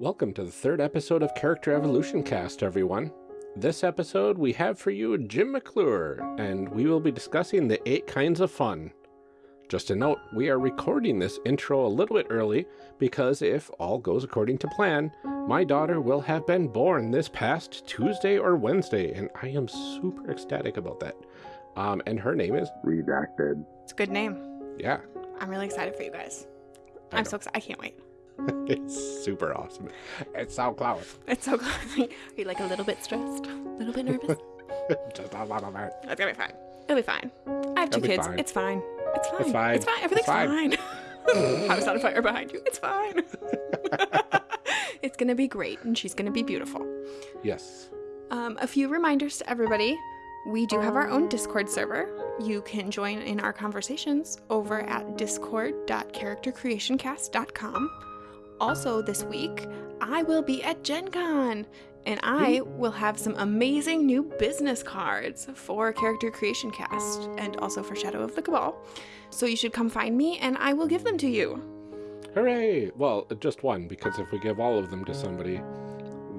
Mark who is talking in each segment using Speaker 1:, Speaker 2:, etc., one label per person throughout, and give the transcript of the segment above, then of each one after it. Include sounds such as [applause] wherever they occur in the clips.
Speaker 1: Welcome to the third episode of Character Evolution Cast, everyone. This episode, we have for you Jim McClure, and we will be discussing the eight kinds of fun. Just a note, we are recording this intro a little bit early because if all goes according to plan, my daughter will have been born this past Tuesday or Wednesday, and I am super ecstatic about that. Um, and her name is
Speaker 2: redacted.
Speaker 3: It's a good name.
Speaker 1: Yeah,
Speaker 3: I'm really excited for you guys.
Speaker 1: I
Speaker 3: I'm
Speaker 1: know.
Speaker 3: so excited. I can't wait. [laughs]
Speaker 1: it's super awesome. It's so close.
Speaker 3: It's so close. [laughs] Are you like a little bit stressed? A little bit nervous? [laughs]
Speaker 1: Just a little bit.
Speaker 3: It's gonna be fine. It'll be fine. I have two kids.
Speaker 1: fine.
Speaker 3: It's fine. It's fine.
Speaker 1: fine.
Speaker 3: It's fine. Everything's
Speaker 1: fine.
Speaker 3: fine. House on fire behind you. It's fine. it's gonna be great, and she's gonna be beautiful.
Speaker 1: Yes.
Speaker 3: Um, a few reminders to everybody. We do have our own Discord server. You can join in our conversations over at discord.charactercreationcast.com. Also, this week, I will be at Gen Con, and I will have some amazing new business cards for Character Creation Cast and also for Shadow of the Cabal. So you should come find me, and I will give them to you.
Speaker 1: Hooray! Well, just one, because if we give all of them to somebody,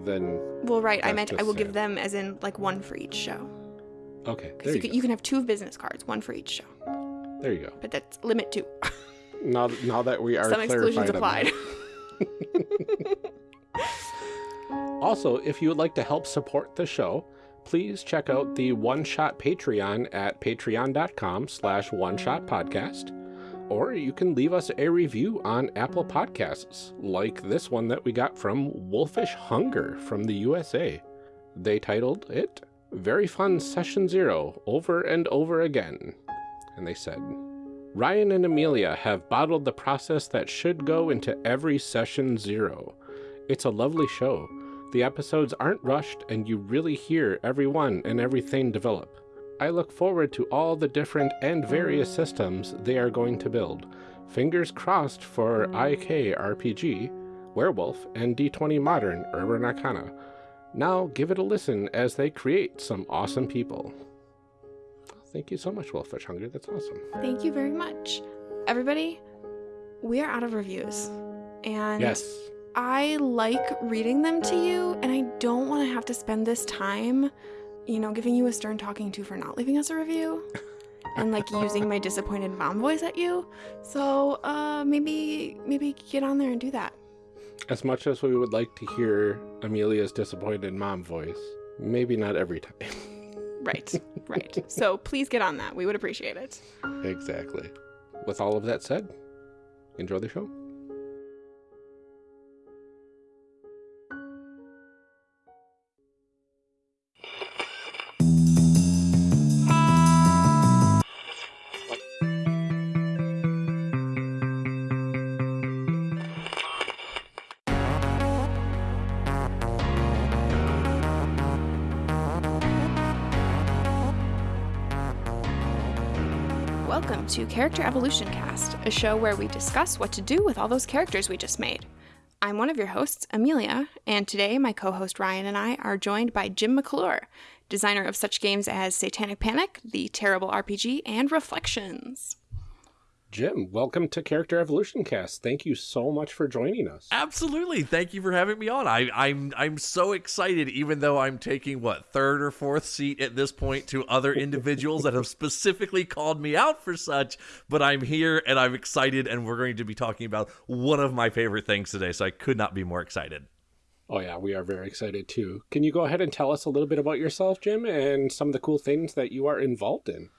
Speaker 1: then
Speaker 3: Well, right, I meant I will give them as in like one for each show.
Speaker 1: okay,
Speaker 3: Because
Speaker 1: you,
Speaker 3: you, can, you can have two business cards, one for each show.
Speaker 1: There you go.
Speaker 3: but that's limit two. [laughs]
Speaker 1: Now, now that we are
Speaker 3: Some exclusions applied. [laughs] [laughs]
Speaker 1: Also, if you would like to help support the show, please check out the One Shot Patreon at patreon.com slash one shot podcast. Or you can leave us a review on Apple Podcasts, like this one that we got from Wolfish Hunger from the USA. They titled it Very Fun Session Zero Over and Over Again. And they said, Ryan and Amelia have bottled the process that should go into every session zero. It's a lovely show. The episodes aren't rushed, and you really hear everyone and everything develop. I look forward to all the different and various systems they are going to build. Fingers crossed for IK RPG, Werewolf, and D20 Modern Urban Arcana. Now give it a listen as they create some awesome people. Thank you so much, Wolfish Hunger. That's awesome.
Speaker 3: Thank you very much. Everybody, we are out of reviews. And
Speaker 1: Yes.
Speaker 3: I like reading them to you, and I don't want to have to spend this time, you know, giving you a stern talking to for not leaving us a review. [laughs] and like using my disappointed mom voice at you. So uh maybe maybe get on there and do that.
Speaker 1: As much as we would like to hear Amelia's disappointed mom voice, maybe not every time. [laughs]
Speaker 3: Right. right. So please get on that. We would appreciate it.
Speaker 1: exactly. With all of that said, enjoy the show.
Speaker 3: Welcome to Character Evolution Cast, a show where we discuss what to do with all those characters we just made. I'm one of your hosts, Amelia, and today my co host Ryan and I are joined by Jim McClure, designer of such games as Satanic Panic, The Terrible RPG, and Reflections.
Speaker 1: Jim, welcome to Character Evolution Cast. Thank you so much for joining us.
Speaker 4: Absolutely. Thank you for having me on. I, I'm I'm so excited, even though I'm taking what third or fourth seat at this point to other individuals that have specifically called me out for such. But I'm here and I'm excited, and we're going to be talking about one of my favorite things today. So I could not be more excited.
Speaker 1: Oh, yeah, we are very excited too. Can you go ahead and tell us a little bit about yourself, Jim, and some of the cool things that you are involved in?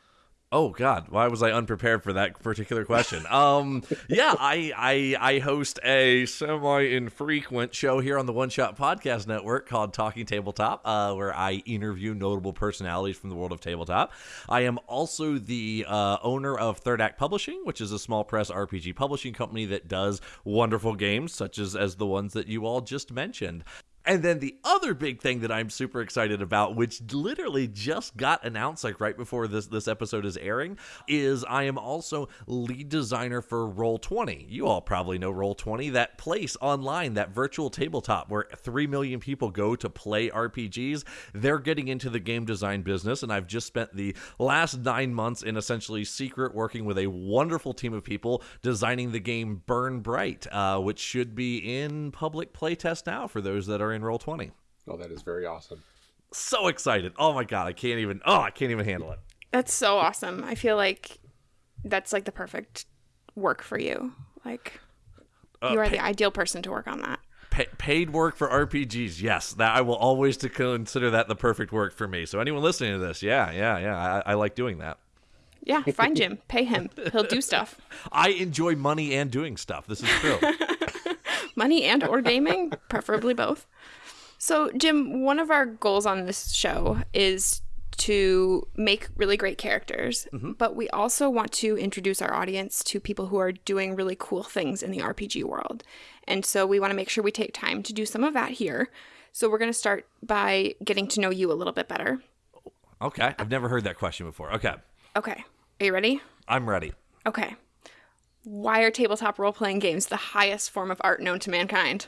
Speaker 4: Oh God, why was I unprepared for that particular question? Um, yeah, I I I host a semi-infrequent show here on the One Shot Podcast Network called Talking Tabletop, uh, where I interview notable personalities from the world of tabletop. I am also the uh, owner of Third Act Publishing, which is a small press RPG publishing company that does wonderful games such as as the ones that you all just mentioned. And then the other big thing that I'm super excited about, which literally just got announced like right before this this episode is airing, is I am also lead designer for Roll20. You all probably know Roll20, that place online, that virtual tabletop where 3 million people go to play RPGs. They're getting into the game design business and I've just spent the last 9 months in essentially secret working with a wonderful team of people designing the game Burn Bright, uh, which should be in public playtest now for those that are in Roll20.
Speaker 1: Oh, that is very awesome.
Speaker 4: So excited. Oh my god, I can't even oh, I can't even handle it.
Speaker 3: That's so awesome. I feel like that's like the perfect work for you. Like
Speaker 4: Uh,
Speaker 3: you are
Speaker 4: pa-
Speaker 3: the ideal person to work on that.
Speaker 4: Pa- paid work for RPGs, yes, that I will always to consider that the perfect work for me. So anyone listening to this, yeah, yeah, yeah, I, I like doing that.
Speaker 3: Yeah, find Jim, pay him. He'll do stuff. [laughs]
Speaker 4: I enjoy money and doing stuff. This is true. [laughs]
Speaker 3: Money and or gaming, preferably both. So, Jim, one of our goals on this show is to make really great characters, mm-hmm. but we also want to introduce our audience to people who are doing really cool things in the RPG world. And so we want to make sure we take time to do some of that here. So we're going to start by getting to know you a little bit better.
Speaker 4: okay, I've never heard that question before. Okay,
Speaker 3: Okay. Are you ready?
Speaker 4: I'm ready.
Speaker 3: Okay. Why are tabletop role playing games the highest form of art known to mankind?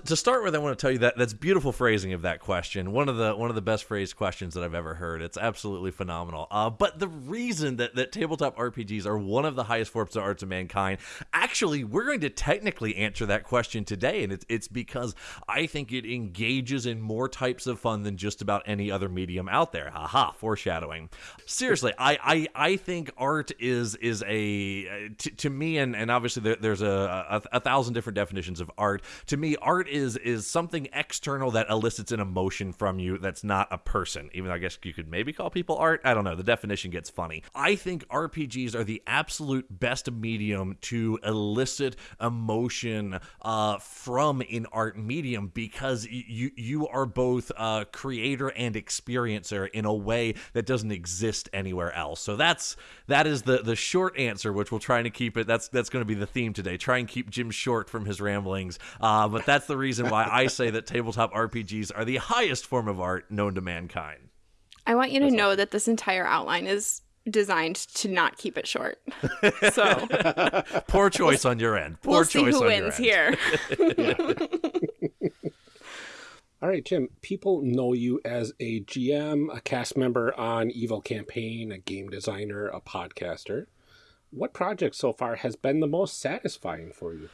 Speaker 4: To, start with, I want to tell you that that's beautiful phrasing of that question. One of the one of the best phrased questions that I've ever heard. It's absolutely phenomenal. Uh, but the reason that that tabletop RPGs are one of the highest forms of arts of mankind, actually, we're going to technically answer that question today, and it's it's because I think it engages in more types of fun than just about any other medium out there. Haha, foreshadowing. Seriously, I I, I think art is is a uh, to, to me, and and obviously there, there's a, a a thousand different definitions of art. To me, art is is something external that elicits an emotion from you that's not a person. Even though I guess you could maybe call people art. I don't know. The definition gets funny. I think RPGs are the absolute best medium to elicit emotion uh, from an art medium because you you are both a creator and experiencer in a way that doesn't exist anywhere else. So that's that is the the short answer, which we'll try to keep it. That's that's going to be the theme today. Try and keep Jim short from his ramblings. Uh, but that's the reason why I say that tabletop RPGs are the highest form of art known to mankind.
Speaker 3: I want you to know that this entire outline is designed to not keep it short. [laughs] So
Speaker 4: Poor choice on your end. Poor
Speaker 3: we'll see
Speaker 4: choice
Speaker 3: who
Speaker 4: on your
Speaker 3: wins
Speaker 4: end.
Speaker 3: here. [laughs]
Speaker 1: All right, Jim, people know you as a GM, a cast member on Evil Campaign, a game designer, a podcaster. What project so far has been the most satisfying for you?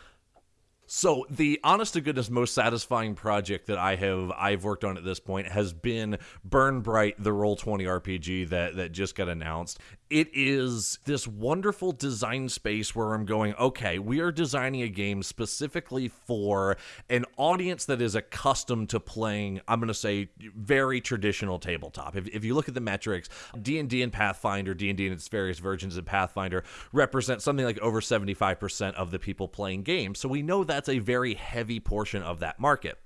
Speaker 4: So the honest to goodness most satisfying project that I have I've worked on at this point has been Burn Bright, the Roll Twenty RPG that that just got announced. It is this wonderful design space where I'm going, okay, we are designing a game specifically for an audience that is accustomed to playing, I'm going to say, very traditional tabletop. If, if you look at the metrics, D&D and Pathfinder, D&D and its various versions of Pathfinder represent something like over 75% of the people playing games. So we know that's a very heavy portion of that market.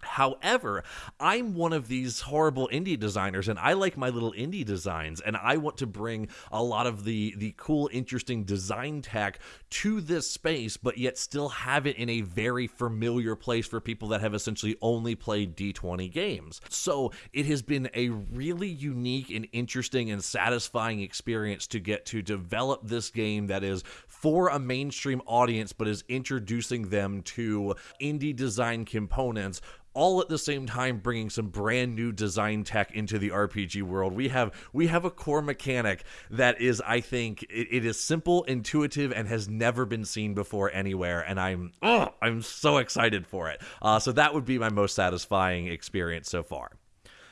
Speaker 4: However, I'm one of these horrible indie designers and I like my little indie designs and I want to bring a lot of the the cool interesting design tech to this space but yet still have it in a very familiar place for people that have essentially only played D20 games. So, it has been a really unique and interesting and satisfying experience to get to develop this game that is for a mainstream audience but is introducing them to indie design components all at the same time bringing some brand new design tech into the RPG world. We have we have a core mechanic that is, I think, it, it is simple, intuitive, and has never been seen before anywhere. And I'm oh, I'm so excited for it. Uh, so that would be my most satisfying experience so far.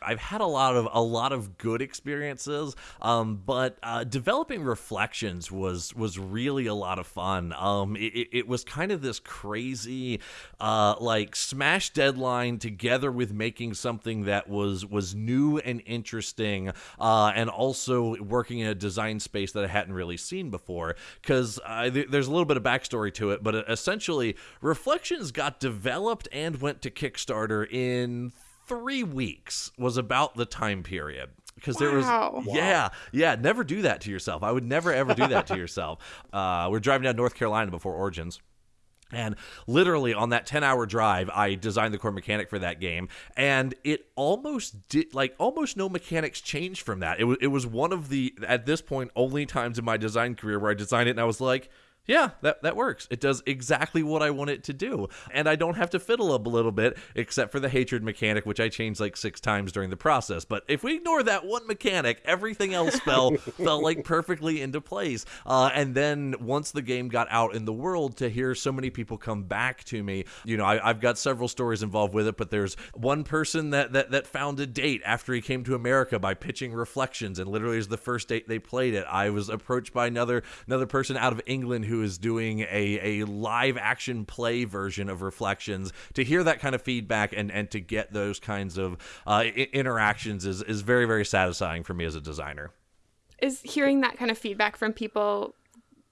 Speaker 4: I've had a lot of a lot of good experiences, um, but uh, developing reflections was was really a lot of fun. Um, it, it was kind of this crazy, uh, like smash deadline together with making something that was was new and interesting, uh, and also working in a design space that I hadn't really seen before. Because uh, th- there's a little bit of backstory to it, but essentially, reflections got developed and went to Kickstarter in three weeks was about the time period because there was
Speaker 3: Wow.
Speaker 4: yeah yeah never do that to yourself i would never ever do that to [laughs] yourself uh, we're driving down north carolina before origins And literally on that 10 hour drive, I designed the core mechanic for that game. And it almost did, like, almost no mechanics changed from that. It was, it was one of the, at this point, only times in my design career where I designed it and I was like, yeah, that, that works. It does exactly what I want it to do. And I don't have to fiddle up a little bit, except for the hatred mechanic, which I changed like six times during the process. But if we ignore that one mechanic, everything else [laughs] fell fell like perfectly into place. Uh, and then once the game got out in the world, to hear so many people come back to me, you know, I, have got several stories involved with it, but there's one person that, that that found a date after he came to America by pitching Reflections, and literally is the first date they played it. I was approached by another another person out of England who who is doing a, a live action play version of Reflections, to hear that kind of feedback and, and to get those kinds of uh, interactions is, is very, very satisfying for me as a designer.
Speaker 3: Is hearing that kind of feedback from people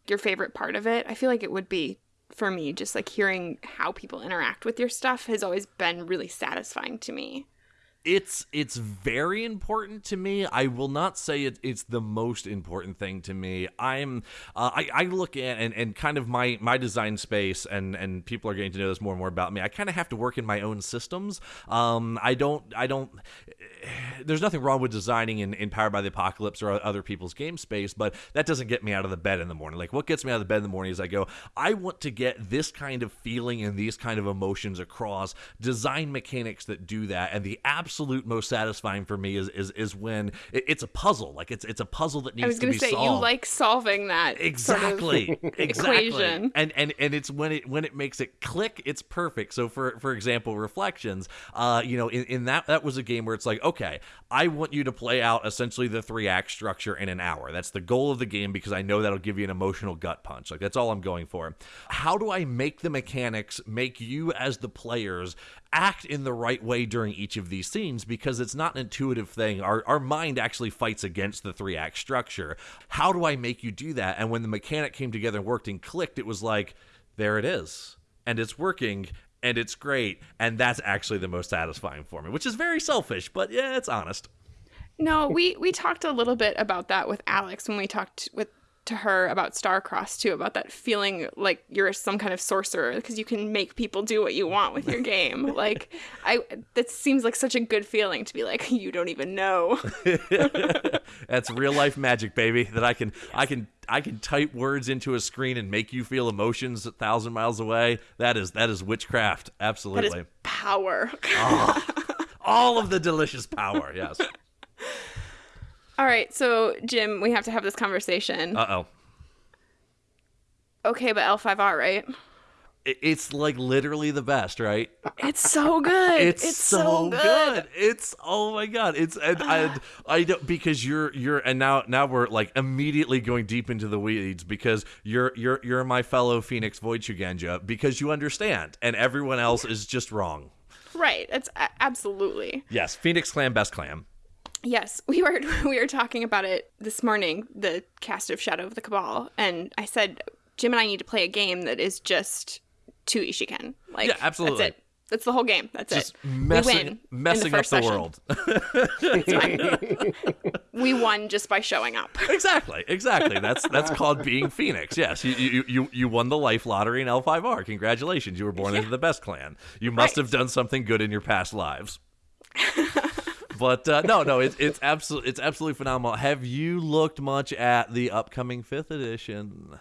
Speaker 3: your favorite part of it? I feel like it would be for me, just like hearing how people interact with your stuff has always been really satisfying to me
Speaker 4: it's it's very important to me. I will not say it, it's the most important thing to me. I'm uh, I, I look at and, and kind of my my design space and and people are getting to know this more and more about me. I kind of have to work in my own systems. Um, I don't I don't. [sighs] There's nothing wrong with designing in, in Powered by the Apocalypse or other people's game space, but that doesn't get me out of the bed in the morning. Like what gets me out of the bed in the morning is I go, I want to get this kind of feeling and these kind of emotions across. Design mechanics that do that, and the absolute most satisfying for me is is is when it, it's a puzzle. Like it's it's a puzzle that needs to be
Speaker 3: say,
Speaker 4: solved.
Speaker 3: You like solving that
Speaker 4: exactly,
Speaker 3: sort of
Speaker 4: exactly. [laughs]
Speaker 3: equation,
Speaker 4: and and and it's when it when it makes it click, it's perfect. So for for example, reflections. Uh, you know, in, in that that was a game where it's like, okay, I want you to play out essentially the three act structure in an hour. That's the goal of the game because I know that'll give you an emotional gut punch. Like that's all I'm going for. How do I make the mechanics make you as the players act in the right way during each of these scenes because it's not an intuitive thing. Our, our mind actually fights against the three act structure. How do I make you do that? And when the mechanic came together and worked and clicked, it was like, there it is. And it's working and it's great. And that's actually the most satisfying for me, which is very selfish, but yeah, it's honest.
Speaker 3: No, we we talked a little bit about that with Alex when we talked with to her about Star Crossed too, about that feeling like you're some kind of sorcerer because you can make people do what you want with your [laughs] game. like I that seems like such a good feeling to be like [laughs] you don't even know. [laughs]
Speaker 4: That's real life magic, baby. That I can yes. I can I can type words into a screen and make you feel emotions a thousand miles away. That is that is witchcraft. Absolutely.
Speaker 3: power.
Speaker 4: oh, all of the delicious power, yes.
Speaker 3: All right, so Jim, we have to have this conversation.
Speaker 4: Uh oh.
Speaker 3: Okay, but L5R, right?
Speaker 4: It's like literally the best, right?
Speaker 3: It's so good.
Speaker 4: It's,
Speaker 3: it's
Speaker 4: so,
Speaker 3: so good.
Speaker 4: good. It's oh my god. It's and I, I don't because you're you're and now now we're like immediately going deep into the weeds because you're you're you're my fellow Phoenix Void Voichugenja because you understand and everyone else is just wrong.
Speaker 3: Right. It's absolutely.
Speaker 4: Yes, Phoenix Clan best clan.
Speaker 3: Yes, [laughs] we were we were talking about it this morning, the cast of Shadow of the Cabal, and I said Jim and I need to play a game that is just two Ishiken. Like,
Speaker 4: yeah, absolutely.
Speaker 3: That's it. That's the whole game. That's
Speaker 4: just
Speaker 3: it.
Speaker 4: Messing,
Speaker 3: we win
Speaker 4: messing
Speaker 3: the
Speaker 4: up
Speaker 3: the world. [laughs] we won just by showing up. [laughs]
Speaker 4: Exactly, exactly. That's that's called being Phoenix. Yes, you you you, you won the life lottery in L5R. Congratulations, you were born yeah. into the best clan. You must right. have done something good in your past lives. But uh, no, no, it's it's absolutely it's absolutely phenomenal. Have you looked much at the upcoming fifth edition?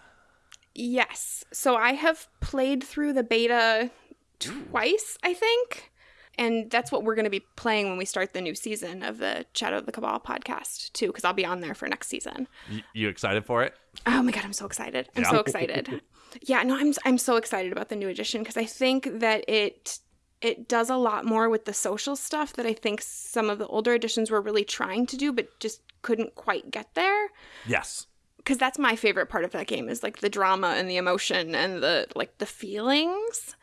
Speaker 3: Yes. So I have played through the beta twice, I think. And that's what we're going to be playing when we start the new season of the Shadow of the Cabal podcast, too, because I'll be on there for next season.
Speaker 4: Y- you excited for it?
Speaker 3: Oh my god, I'm so excited! I'm yeah. so excited. [laughs] yeah, no, I'm I'm so excited about the new edition because I think that it it does a lot more with the social stuff that I think some of the older editions were really trying to do, but just couldn't quite get there.
Speaker 4: Yes.
Speaker 3: Because that's my favorite part of that game is like the drama and the emotion and the like the feelings.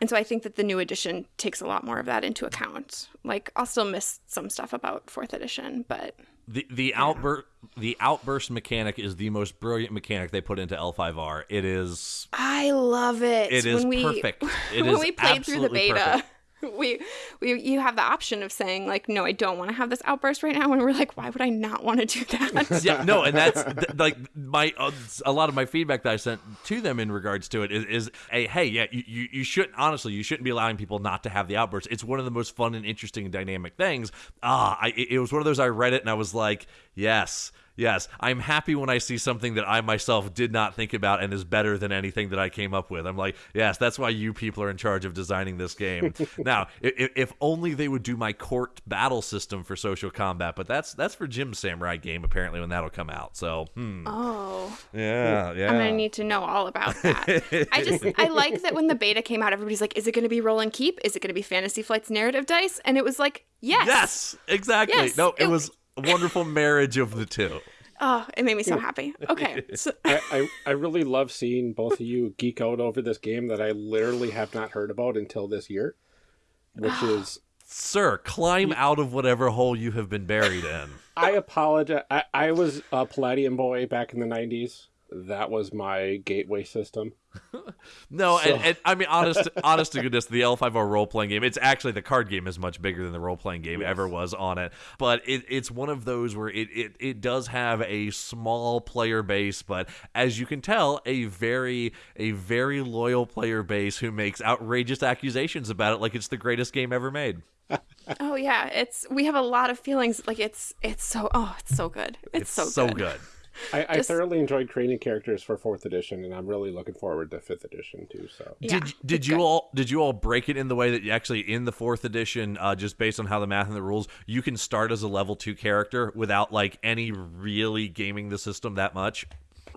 Speaker 3: And so I think that the new edition takes a lot more of that into account. Like I'll still miss some stuff about fourth edition, but
Speaker 4: the the yeah. outburst the outburst mechanic is the most brilliant mechanic they put into L5R. It is
Speaker 3: I love it.
Speaker 4: It is we, perfect. [laughs] It
Speaker 3: when we played through the beta.
Speaker 4: Perfect. [laughs]
Speaker 3: we we you have the option of saying like no i don't want to have this outburst right now and we're like why would i not want to do that? [laughs]
Speaker 4: Yeah no and that's th- like my uh, a lot of my feedback that i sent to them in regards to it is, is a hey yeah you, you, you shouldn't honestly you shouldn't be allowing people not to have the outbursts it's one of the most fun and interesting and dynamic things. Ah I, it was one of those i read it and i was like yes Yes, I'm happy when I see something that I myself did not think about and is better than anything that I came up with. I'm like, yes, that's why you people are in charge of designing this game. [laughs] now, if, if, only they would do my court battle system for social combat, but that's that's for Jim's Samurai game apparently when that'll come out. So, hmm.
Speaker 3: oh,
Speaker 4: yeah, yeah.
Speaker 3: I'm gonna need to know all about that. [laughs] I just I like that when the beta came out, everybody's like, is it gonna be roll and keep? Is it gonna be Fantasy Flight's narrative dice? And it was like, yes,
Speaker 4: yes, exactly. Yes, no, it, it was wonderful marriage of the two.
Speaker 3: Oh, it made me so hmm. happy. [laughs] Okay. So-
Speaker 1: I, I, I, really love seeing both of you geek out over this game that I literally have not heard about until this year, which [gasps] is.
Speaker 4: Sir, climb out of whatever hole you have been buried in.
Speaker 1: I apologize. I, I was a Palladium boy back in the 90s that was my gateway system. [laughs]
Speaker 4: no, so. and, and, I mean, honest, [laughs] honest to goodness, the L5R role playing game. It's actually the card game is much bigger than the role playing game yes. ever was on it. But it, it's one of those where it, it it does have a small player base, but as you can tell, a very a very loyal player base who makes outrageous accusations about it, like it's the greatest game ever made. [laughs]
Speaker 3: oh yeah, it's we have a lot of feelings. Like it's it's so oh it's so good. It's,
Speaker 4: it's
Speaker 3: so
Speaker 4: so
Speaker 3: good.
Speaker 4: good.
Speaker 1: I, I thoroughly enjoyed creating characters for fourth edition, and I'm really looking forward to fifth edition too. So
Speaker 4: yeah, did did you good. all did you all break it in the way that you actually in the fourth edition, uh, just based on how the math and the rules, you can start as a level two character without like any really gaming the system that much?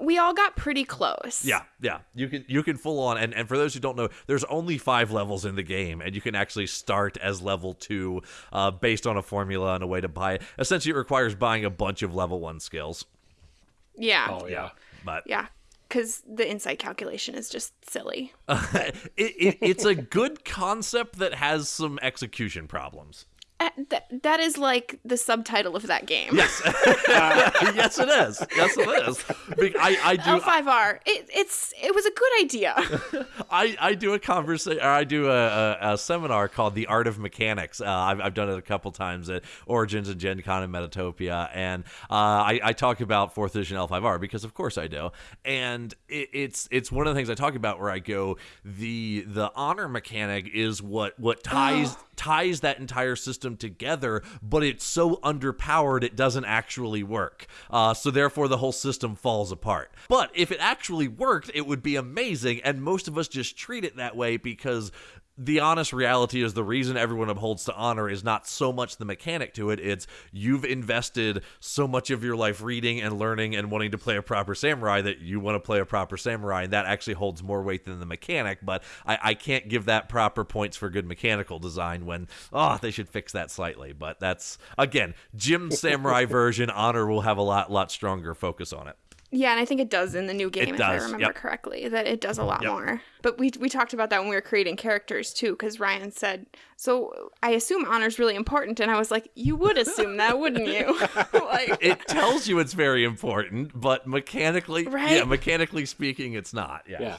Speaker 3: we all got pretty close.
Speaker 4: Yeah, yeah. You can you can full on and, and for those who don't know, there's only five levels in the game, and you can actually start as level two uh, based on a formula and a way to buy it. Essentially, it requires buying a bunch of level one skills.
Speaker 3: Yeah.
Speaker 1: Oh yeah.
Speaker 4: But
Speaker 3: yeah, because the insight calculation is just silly. [laughs]
Speaker 4: it, it, it's a good concept that has some execution problems.
Speaker 3: Uh, that that is like the subtitle of that game.
Speaker 4: Yes, [laughs] [laughs] yes, it is. Yes, it is. I, I do
Speaker 3: L5R. It, it's it was a good idea. [laughs]
Speaker 4: I, I do a conversation. I do a, a, a, seminar called the Art of Mechanics. Uh, I've, I've done it a couple times at Origins and Gen Con and Metatopia, and uh, I, I talk about fourth edition L5R because of course I do. And it, it's it's one of the things I talk about where I go the the honor mechanic is what what [gasps] ties ties that entire system together, but it's so underpowered it doesn't actually work. Uh, so therefore, the whole system falls apart. But if it actually worked, it would be amazing, and most of us just treat it that way because the honest reality is the reason everyone upholds to honor is not so much the mechanic to it it's you've invested so much of your life reading and learning and wanting to play a proper samurai that you want to play a proper samurai and that actually holds more weight than the mechanic but i, I can't give that proper points for good mechanical design when oh they should fix that slightly but that's again jim [laughs] samurai version honor will have a lot lot stronger focus on it
Speaker 3: yeah, and I think it does in the new game, if I remember yep. correctly, that it does a mm-hmm, lot yep. more. But we we talked about that when we were creating characters too, because Ryan said, "So I assume honor's really important," and I was like, "You would assume that, wouldn't you?" [laughs]
Speaker 4: like, it tells you it's very important, but mechanically, right? yeah, mechanically speaking, it's not. Yeah. yeah.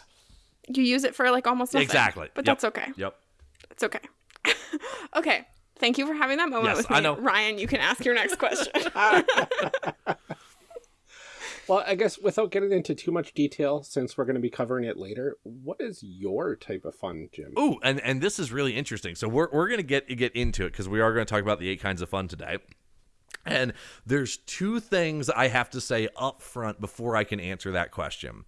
Speaker 3: You use it for like almost nothing.
Speaker 4: Exactly.
Speaker 3: But
Speaker 4: yep.
Speaker 3: that's okay.
Speaker 4: Yep.
Speaker 3: It's okay. [laughs] okay. Thank you for having that moment
Speaker 4: yes,
Speaker 3: with me.
Speaker 4: I know.
Speaker 3: Ryan, you can ask your next question. [laughs]
Speaker 1: Well, I guess without getting into too much detail, since we're going to be covering it later, what is your type of fun, Jim?
Speaker 4: Oh, and and this is really interesting. So we're we're going to get get into it because we are going to talk about the eight kinds of fun today. And there's two things I have to say up front before I can answer that question.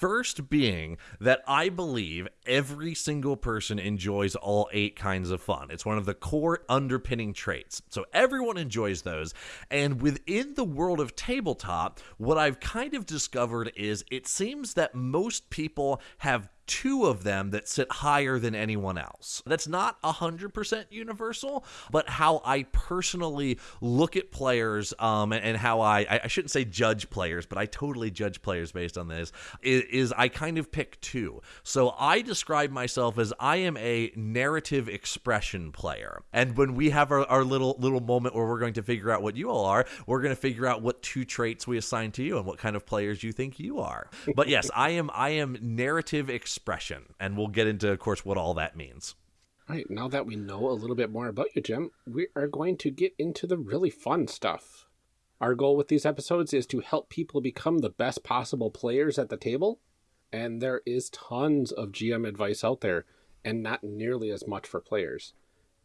Speaker 4: First, being that I believe every single person enjoys all eight kinds of fun. It's one of the core underpinning traits. So everyone enjoys those. And within the world of tabletop, what I've kind of discovered is it seems that most people have two of them that sit higher than anyone else. That's not 100% universal, but how I personally look at players um, and, how I, I shouldn't say judge players, but I totally judge players based on this, is, is I kind of pick two. So I describe myself as I am a narrative expression player. And when we have our, our little little moment where we're going to figure out what you all are, we're going to figure out what two traits we assign to you and what kind of players you think you are. But yes, I am I am narrative expression expression. And we'll get into, of course, what all that means.
Speaker 1: All right, now that we know a little bit more about you, Jim, we are going to get into the really fun stuff. Our goal with these episodes is to help people become the best possible players at the table, and there is tons of GM advice out there, and not nearly as much for players.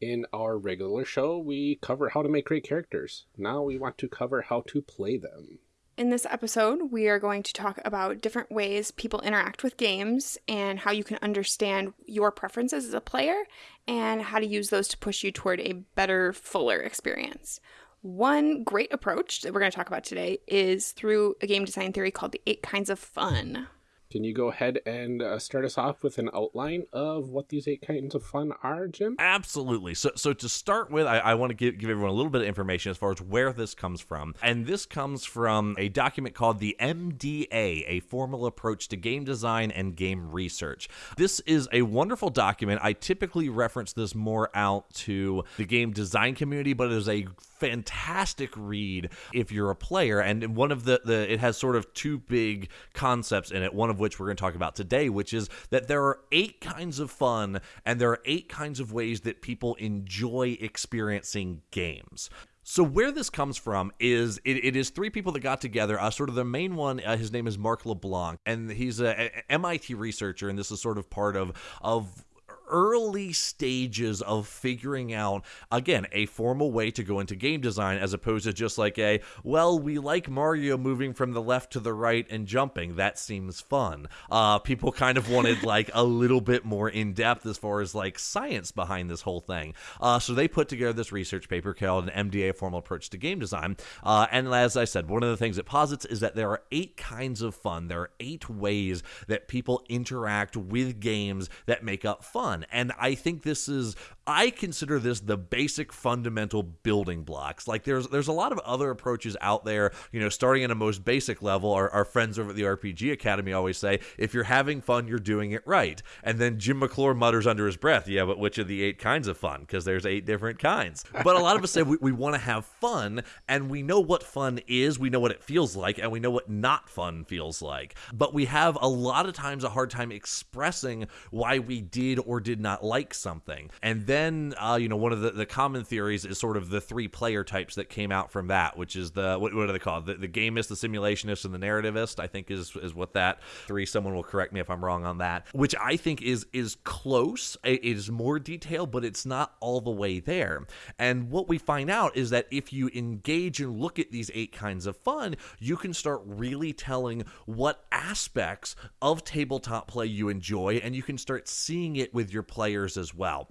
Speaker 1: In our regular show, we cover how to make great characters. Now we want to cover how to play them.
Speaker 3: In this episode, we are going to talk about different ways people interact with games and how you can understand your preferences as a player and how to use those to push you toward a better, fuller experience. One great approach that we're going to talk about today is through a game design theory called the eight kinds of fun.
Speaker 1: Can you go ahead and uh, start us off with an outline of what these eight kinds of fun are, Jim?
Speaker 4: Absolutely. So, so to start with, I, I want to give, give everyone a little bit of information as far as where this comes from. And this comes from a document called the MDA, a formal approach to game design and game research. This is a wonderful document. I typically reference this more out to the game design community, but it is a fantastic read if you're a player. And one of the, the it has sort of two big concepts in it. One of which we're going to talk about today, which is that there are eight kinds of fun and there are eight kinds of ways that people enjoy experiencing games. So where this comes from is it, it is three people that got together. Uh, sort of the main one, uh, his name is Marc LeBlanc, and he's a, a MIT researcher, and this is sort of part of of early stages of figuring out again a formal way to go into game design as opposed to just like a well we like mario moving from the left to the right and jumping. That seems fun. Uh people kind of wanted [laughs] like a little bit more in depth as far as like science behind this whole thing. Uh so they put together this research paper called an mda formal approach to game design. Uh and as i said one of the things it posits is that there are eight kinds of fun. There are eight ways that people interact with games that make up fun And I think this is I consider this the basic fundamental building blocks. Like there's there's a lot of other approaches out there, you know, starting at a most basic level. Our, our friends over at the RPG Academy always say, if you're having fun, you're doing it right. And then Jim McClure mutters under his breath, yeah, but which of the eight kinds of fun? Because there's eight different kinds. But a lot of us say we, we want to have fun, and we know what fun is, we know what it feels like, and we know what not fun feels like. But we have a lot of times a hard time expressing why we did or did not like something. And then then uh, you know one of the, the common theories is sort of the three player types that came out from that which is the what, what are they called? The, the gamist the simulationist and the narrativist i think is is what that three someone will correct me if i'm wrong on that which i think is is close. It is more detailed but it's not all the way there. And what we find out is that if you engage and look at these eight kinds of fun you can start really telling what aspects of tabletop play you enjoy and you can start seeing it with your players as well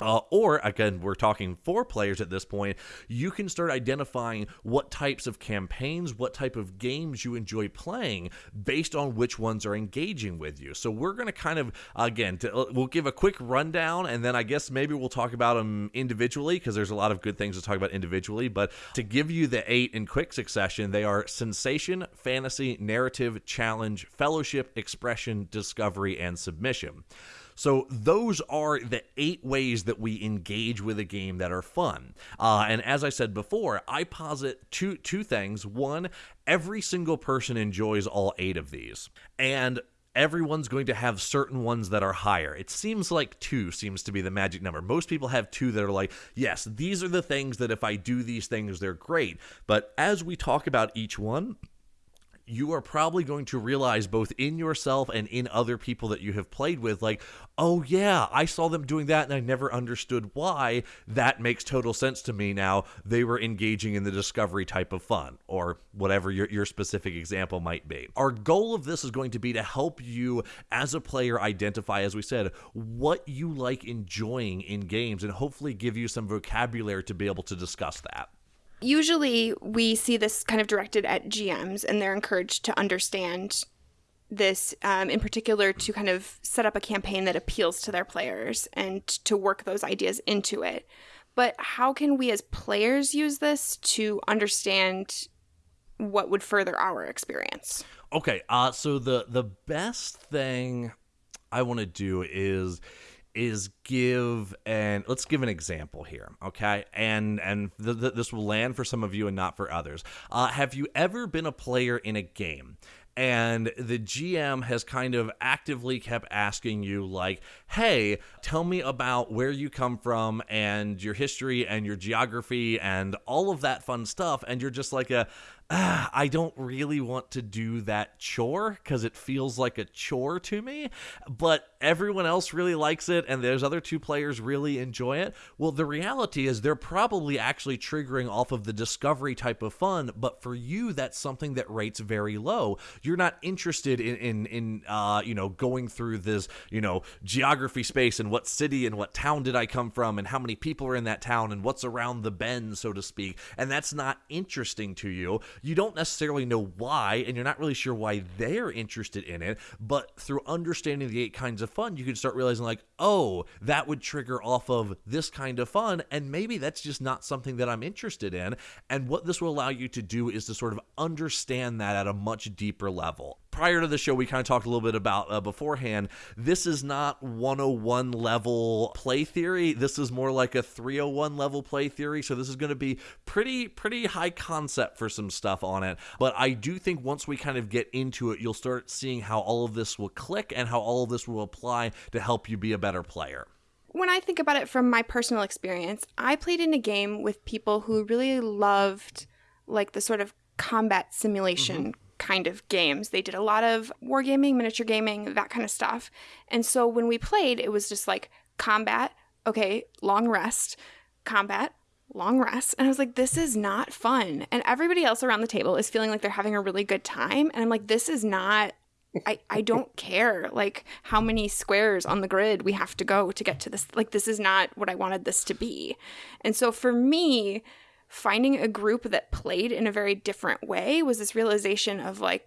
Speaker 4: uh, or again, we're talking four players at this point. You can start identifying what types of campaigns, what type of games you enjoy playing based on which ones are engaging with you. So we're going to kind of again, to, uh, we'll give a quick rundown, and then I guess maybe we'll talk about them individually because there's a lot of good things to talk about individually. But to give you the eight in quick succession, they are sensation, fantasy, narrative, challenge, fellowship, expression, discovery, and submission. So those are the eight ways that we engage with a game that are fun. Uh, and as I said before, I posit two two things. One, every single person enjoys all eight of these, and everyone's going to have certain ones that are higher. It seems like two seems to be the magic number. Most people have two that are like, yes, these are the things that if I do these things, they're great. But as we talk about each one, you are probably going to realize both in yourself and in other people that you have played with, like, oh yeah, I saw them doing that and I never understood why. That makes total sense to me now. They were engaging in the discovery type of fun, or whatever your, your specific example might be. Our goal of this is going to be to help you as a player identify, as we said, what you like enjoying in games and hopefully give you some vocabulary to be able to discuss that.
Speaker 3: Usually, we see this kind of directed at GMs, and they're encouraged to understand this um, in particular to kind of set up a campaign that appeals to their players and to work those ideas into it. But how can we as players use this to understand what would further our experience?
Speaker 4: Okay, uh, so the the best thing I want to do is is give and let's give an example here okay and and th- th- this will land for some of you and not for others uh, have you ever been a player in a game and the GM has kind of actively kept asking you, like, hey, tell me about where you come from and your history and your geography and all of that fun stuff. And you're just like a, [sighs] I don't really want to do that chore because it feels like a chore to me, but everyone else really likes it and those other two players really enjoy it. Well, the reality is they're probably actually triggering off of the discovery type of fun, but for you, that's something that rates very low. You're not interested in, in, in uh, you know, going through this, you know, geography space and what city and what town did I come from and how many people are in that town and what's around the bend, so to speak. And that's not interesting to you you don't necessarily know why, and you're not really sure why they're interested in it. But through understanding the eight kinds of fun, you can start realizing, like, oh, that would trigger off of this kind of fun, and maybe that's just not something that I'm interested in. And what this will allow you to do is to sort of understand that at a much deeper level prior to the show, we kind of talked a little bit about uh, beforehand. This is not 101 level play theory. This is more like a 301 level play theory. So this is going to be pretty, pretty high concept for some stuff on it. But I do think once we kind of get into it, you'll start seeing how all of this will click and how all of this will apply to help you be a better player.
Speaker 3: When I think about it from my personal experience, I played in a game with people who really loved like the sort of combat simulation mm-hmm kind of games. They did a lot of wargaming, miniature gaming, that kind of stuff. And so when we played, it was just like combat, okay, long rest, combat, long rest. And I was like, this is not fun. And everybody else around the table is feeling like they're having a really good time. And I'm like, this is not. I, I don't [laughs] care like how many squares on the grid we have to go to get to this like this is not what I wanted this to be. And so for me, finding a group that played in a very different way was this realization of like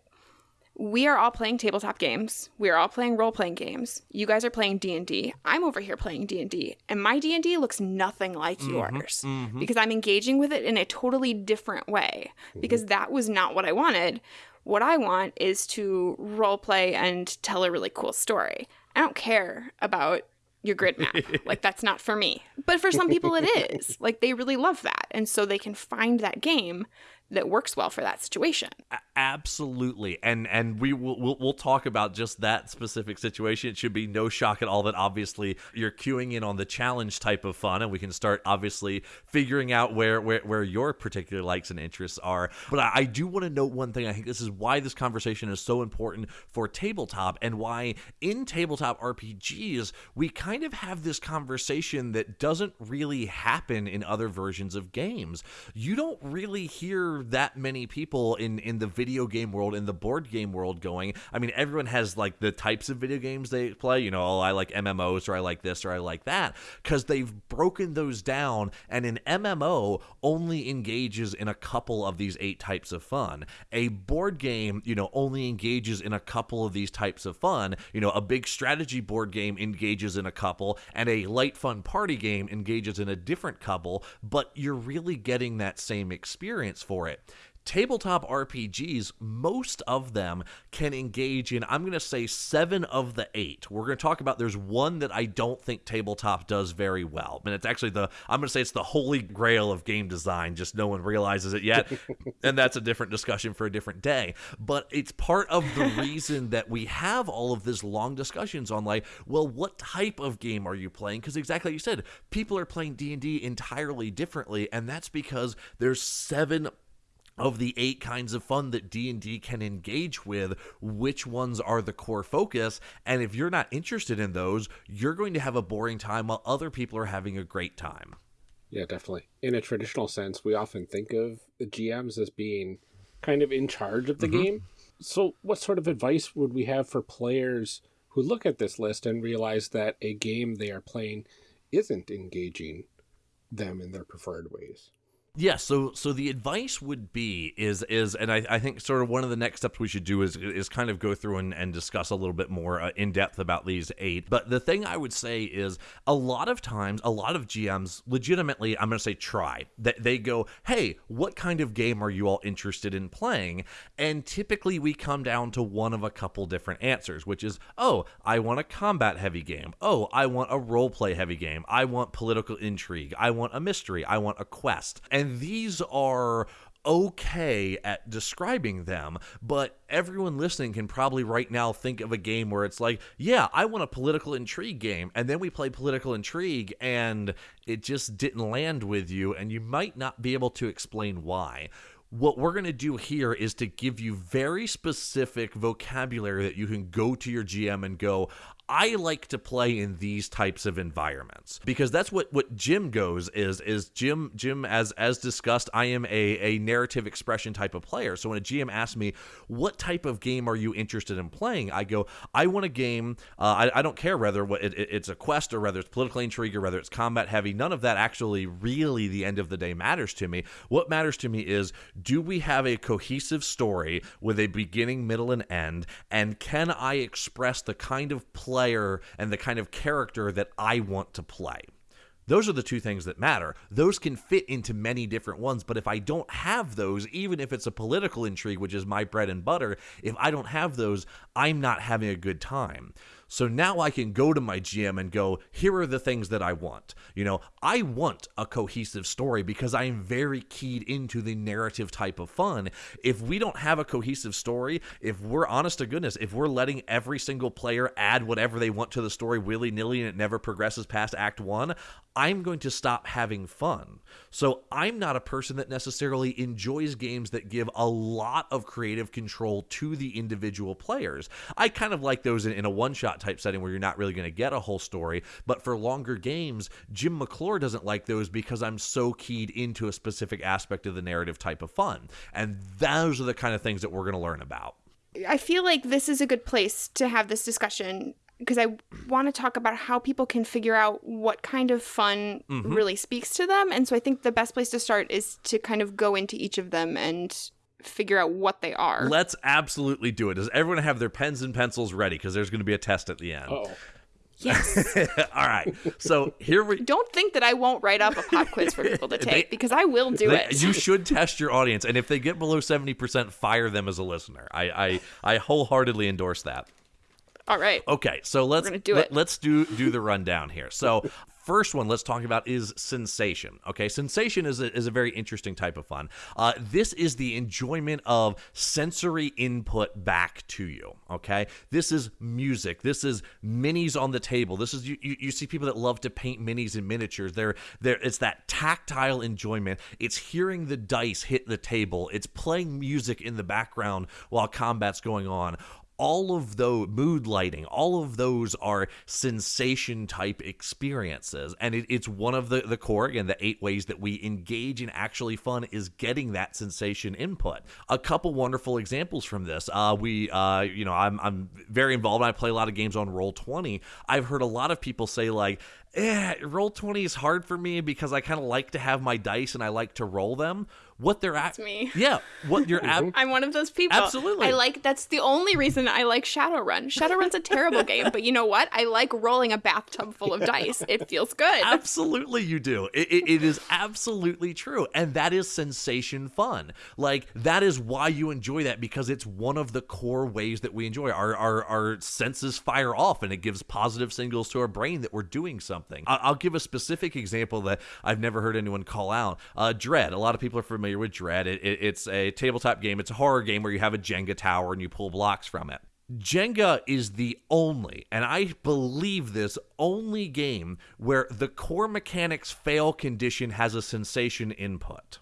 Speaker 3: we are all playing tabletop games. We are all playing role-playing games. You guys are playing d&d i'm over here playing d&d and my d&d looks nothing like mm-hmm, yours mm-hmm. because i'm engaging with it in a totally different way because that was not what i wanted. What i want is to role play and tell a really cool story. I don't care about your grid map. like that's not for me. But for some people it is. [laughs] Like they really love that. And so they can find that game that works well for that situation.
Speaker 4: Absolutely, and and we will we'll, we'll, talk about just that specific situation. It should be no shock at all that obviously you're queuing in on the challenge type of fun, and we can start obviously figuring out where where, where your particular likes and interests are. But I, I do want to note one thing. I think this is why this conversation is so important for tabletop, and why in tabletop RPGs we kind of have this conversation that doesn't really happen in other versions of games. You don't really hear that many people in in the video game world in the board game world going. I mean everyone has like the types of video games they play you know oh i like mmos or i like this or i like that because they've broken those down and an mmo only engages in a couple of these eight types of fun. A board game you know only engages in a couple of these types of fun. You know a big strategy board game engages in a couple and a light fun party game engages in a different couple but you're really getting that same experience for it it tabletop RPGs, most of them can engage in, I'm going to say seven of the eight. We're going to talk about there's one that I don't think tabletop does very well. And it's actually the, I'm going to say it's the holy grail of game design, just no one realizes it yet. [laughs] and that's a different discussion for a different day. But it's part of the [laughs] reason that we have all of this long discussions on like, well, what type of game are you playing? Because exactly like you said, people are playing D&D entirely differently. And that's because there's seven of the eight kinds of fun that D&D can engage with, which ones are the core focus, and if you're not interested in those, you're going to have a boring time while other people are having a great time.
Speaker 1: Yeah, definitely. In a traditional sense, we often think of the GMs as being kind of in charge of the mm-hmm. game. So, what sort of advice would we have for players who look at this list and realize that a game they are playing isn't engaging them in their preferred ways?
Speaker 4: Yeah, so so the advice would be is is and I, I think sort of one of the next steps we should do is is kind of go through and, and discuss a little bit more uh, in depth about these eight. But the thing I would say is a lot of times, a lot of GMs legitimately, I'm going to say try that they go, hey, what kind of game are you all interested in playing? And typically we come down to one of a couple different answers, which is, oh, I want a combat heavy game. Oh, I want a role play heavy game. I want political intrigue. I want a mystery. I want a quest. And and these are okay at describing them, but everyone listening can probably right now think of a game where it's like, yeah, I want a political intrigue game, and then we play political intrigue and it just didn't land with you, and you might not be able to explain why. What we're going to do here is to give you very specific vocabulary that you can go to your GM and go, I like to play in these types of environments because that's what what Jim goes is is Jim Jim as as discussed I am a a narrative expression type of player. So when a GM asks me what type of game are you interested in playing? I go I want a game uh, I, I don't care whether what it, it's a quest or whether it's political intrigue or whether it's combat heavy. None of that actually really the end of the day matters to me. What matters to me is do we have a cohesive story with a beginning middle and end? And can I express the kind of play player and the kind of character that I want to play. Those are the two things that matter. Those can fit into many different ones, but if I don't have those, even if it's a political intrigue, which is my bread and butter, if I don't have those, I'm not having a good time. So now I can go to my GM and go, here are the things that I want. You know, I want a cohesive story because I am very keyed into the narrative type of fun. If we don't have a cohesive story, if we're honest to goodness, if we're letting every single player add whatever they want to the story willy nilly and it never progresses past Act One, I'm going to stop having fun. So I'm not a person that necessarily enjoys games that give a lot of creative control to the individual players. I kind of like those in, in a one shot type setting where you're not really going to get a whole story. But for longer games, Jim McClure doesn't like those because I'm so keyed into a specific aspect of the narrative type of fun. And those are the kind of things that we're going to learn about.
Speaker 3: I feel like this is a good place to have this discussion because I want to talk about how people can figure out what kind of fun mm-hmm. really speaks to them. And so I think the best place to start is to kind of go into each of them and figure out what they are.
Speaker 4: Let's absolutely do it. Does everyone have their pens and pencils ready? Because there's going to be a test at the end.
Speaker 3: Oh. Yes. [laughs]
Speaker 4: All right. So here we
Speaker 3: don't think that I won't write up a pop quiz for people to [laughs] take they, because I will do
Speaker 4: they,
Speaker 3: it.
Speaker 4: You should test your audience, and if they get below seventy percent, fire them as a listener. I, I I wholeheartedly endorse that.
Speaker 3: All right.
Speaker 4: Okay, so let's do let, us [laughs] do do the rundown here. So first one let's talk about is sensation. Okay, sensation is a, is a very interesting type of fun. Uh, this is the enjoyment of sensory input back to you. Okay, this is music. This is minis on the table. This is you, you, you see people that love to paint minis and miniatures. They're there. It's that tactile enjoyment. It's hearing the dice hit the table. It's playing music in the background while combat's going on all of those mood lighting all of those are sensation type experiences. And it, it's one of the the core again the eight ways that we engage in actually fun is getting that sensation input. A couple wonderful examples from this uh, we uh, you know I'm, I'm very involved. I play a lot of games on Roll20 i've heard a lot of people say like eh, Roll20 is hard for me because i kind of like to have my dice and i like to roll them what they're at.
Speaker 3: me.
Speaker 4: Yeah, what you're [laughs] ab-
Speaker 3: I'm one of those people.
Speaker 4: Absolutely.
Speaker 3: I like that's the only reason I like Shadowrun. Shadowrun's a terrible [laughs] game, but you know what? I like rolling a bathtub full of dice. It feels good.
Speaker 4: Absolutely, you do. It, it, it is absolutely true, and that is sensation fun. Like that is why you enjoy that because it's one of the core ways that we enjoy. Our our our senses fire off, and it gives positive signals to our brain that we're doing something. I'll, I'll give a specific example that I've never heard anyone call out. Uh, Dread. A lot of people are familiar familiar with Dread, it, it, it's a tabletop game. It's a horror game where you have a Jenga tower and you pull blocks from it. Jenga is the only, and I believe this, only game where the core mechanics fail condition has a sensation input.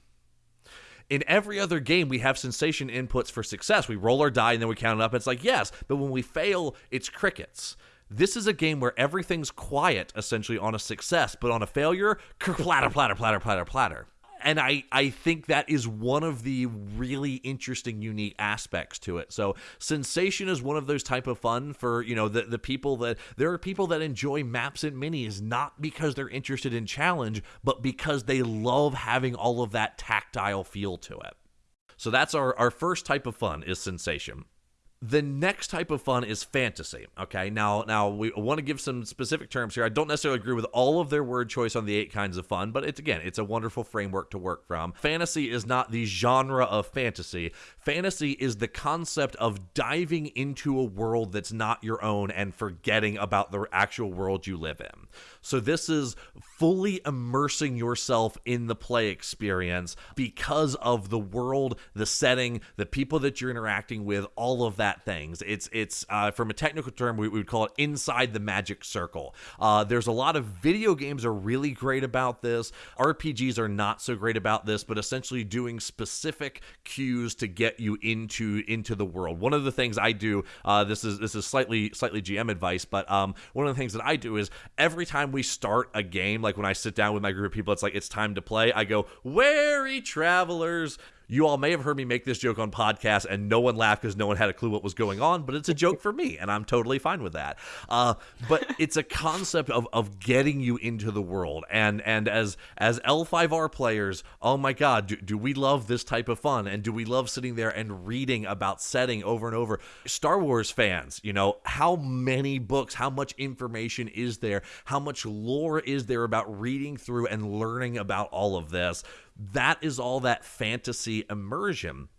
Speaker 4: In every other game, we have sensation inputs for success. We roll our die and then we count it up. It's like, yes, but when we fail, it's crickets. This is a game where everything's quiet, essentially, on a success, but on a failure, [laughs] platter, platter, platter, platter, platter and I, I think that is one of the really interesting unique aspects to it. So sensation is one of those type of fun for you know the, the people that there are people that enjoy maps and minis not because they're interested in challenge but because they love having all of that tactile feel to it. So that's our, our first type of fun is sensation The next type of fun is fantasy. Okay, now now we want to give some specific terms here. I don't necessarily agree with all of their word choice on the eight kinds of fun, but it's again, it's a wonderful framework to work from. Fantasy is not the genre of fantasy. Fantasy is the concept of diving into a world that's not your own and forgetting about the actual world you live in. So this is fully immersing yourself in the play experience because of the world, the setting, the people that you're interacting with, all of that things. It's it's uh, from a technical term we, we, would call it inside the magic circle. Uh, there's a lot of video games are really great about this. RPGs are not so great about this, but essentially doing specific cues to get you into into the world. One of the things I do, uh, this is this is slightly slightly GM advice, but um, one of the things that I do is every time we start a game, like when I sit down with my group of people, it's like it's time to play. I go, "Wary travelers." You all may have heard me make this joke on podcast, and no one laughed because no one had a clue what was going on. But it's a joke for me, and I'm totally fine with that. Uh, but [laughs] it's a concept of of getting you into the world, and and as as L5R players, oh my God, do, do we love this type of fun, and do we love sitting there and reading about setting over and over? Star Wars fans, you know, how many books, how much information is there, how much lore is there about reading through and learning about all of this? That is all that fantasy immersion.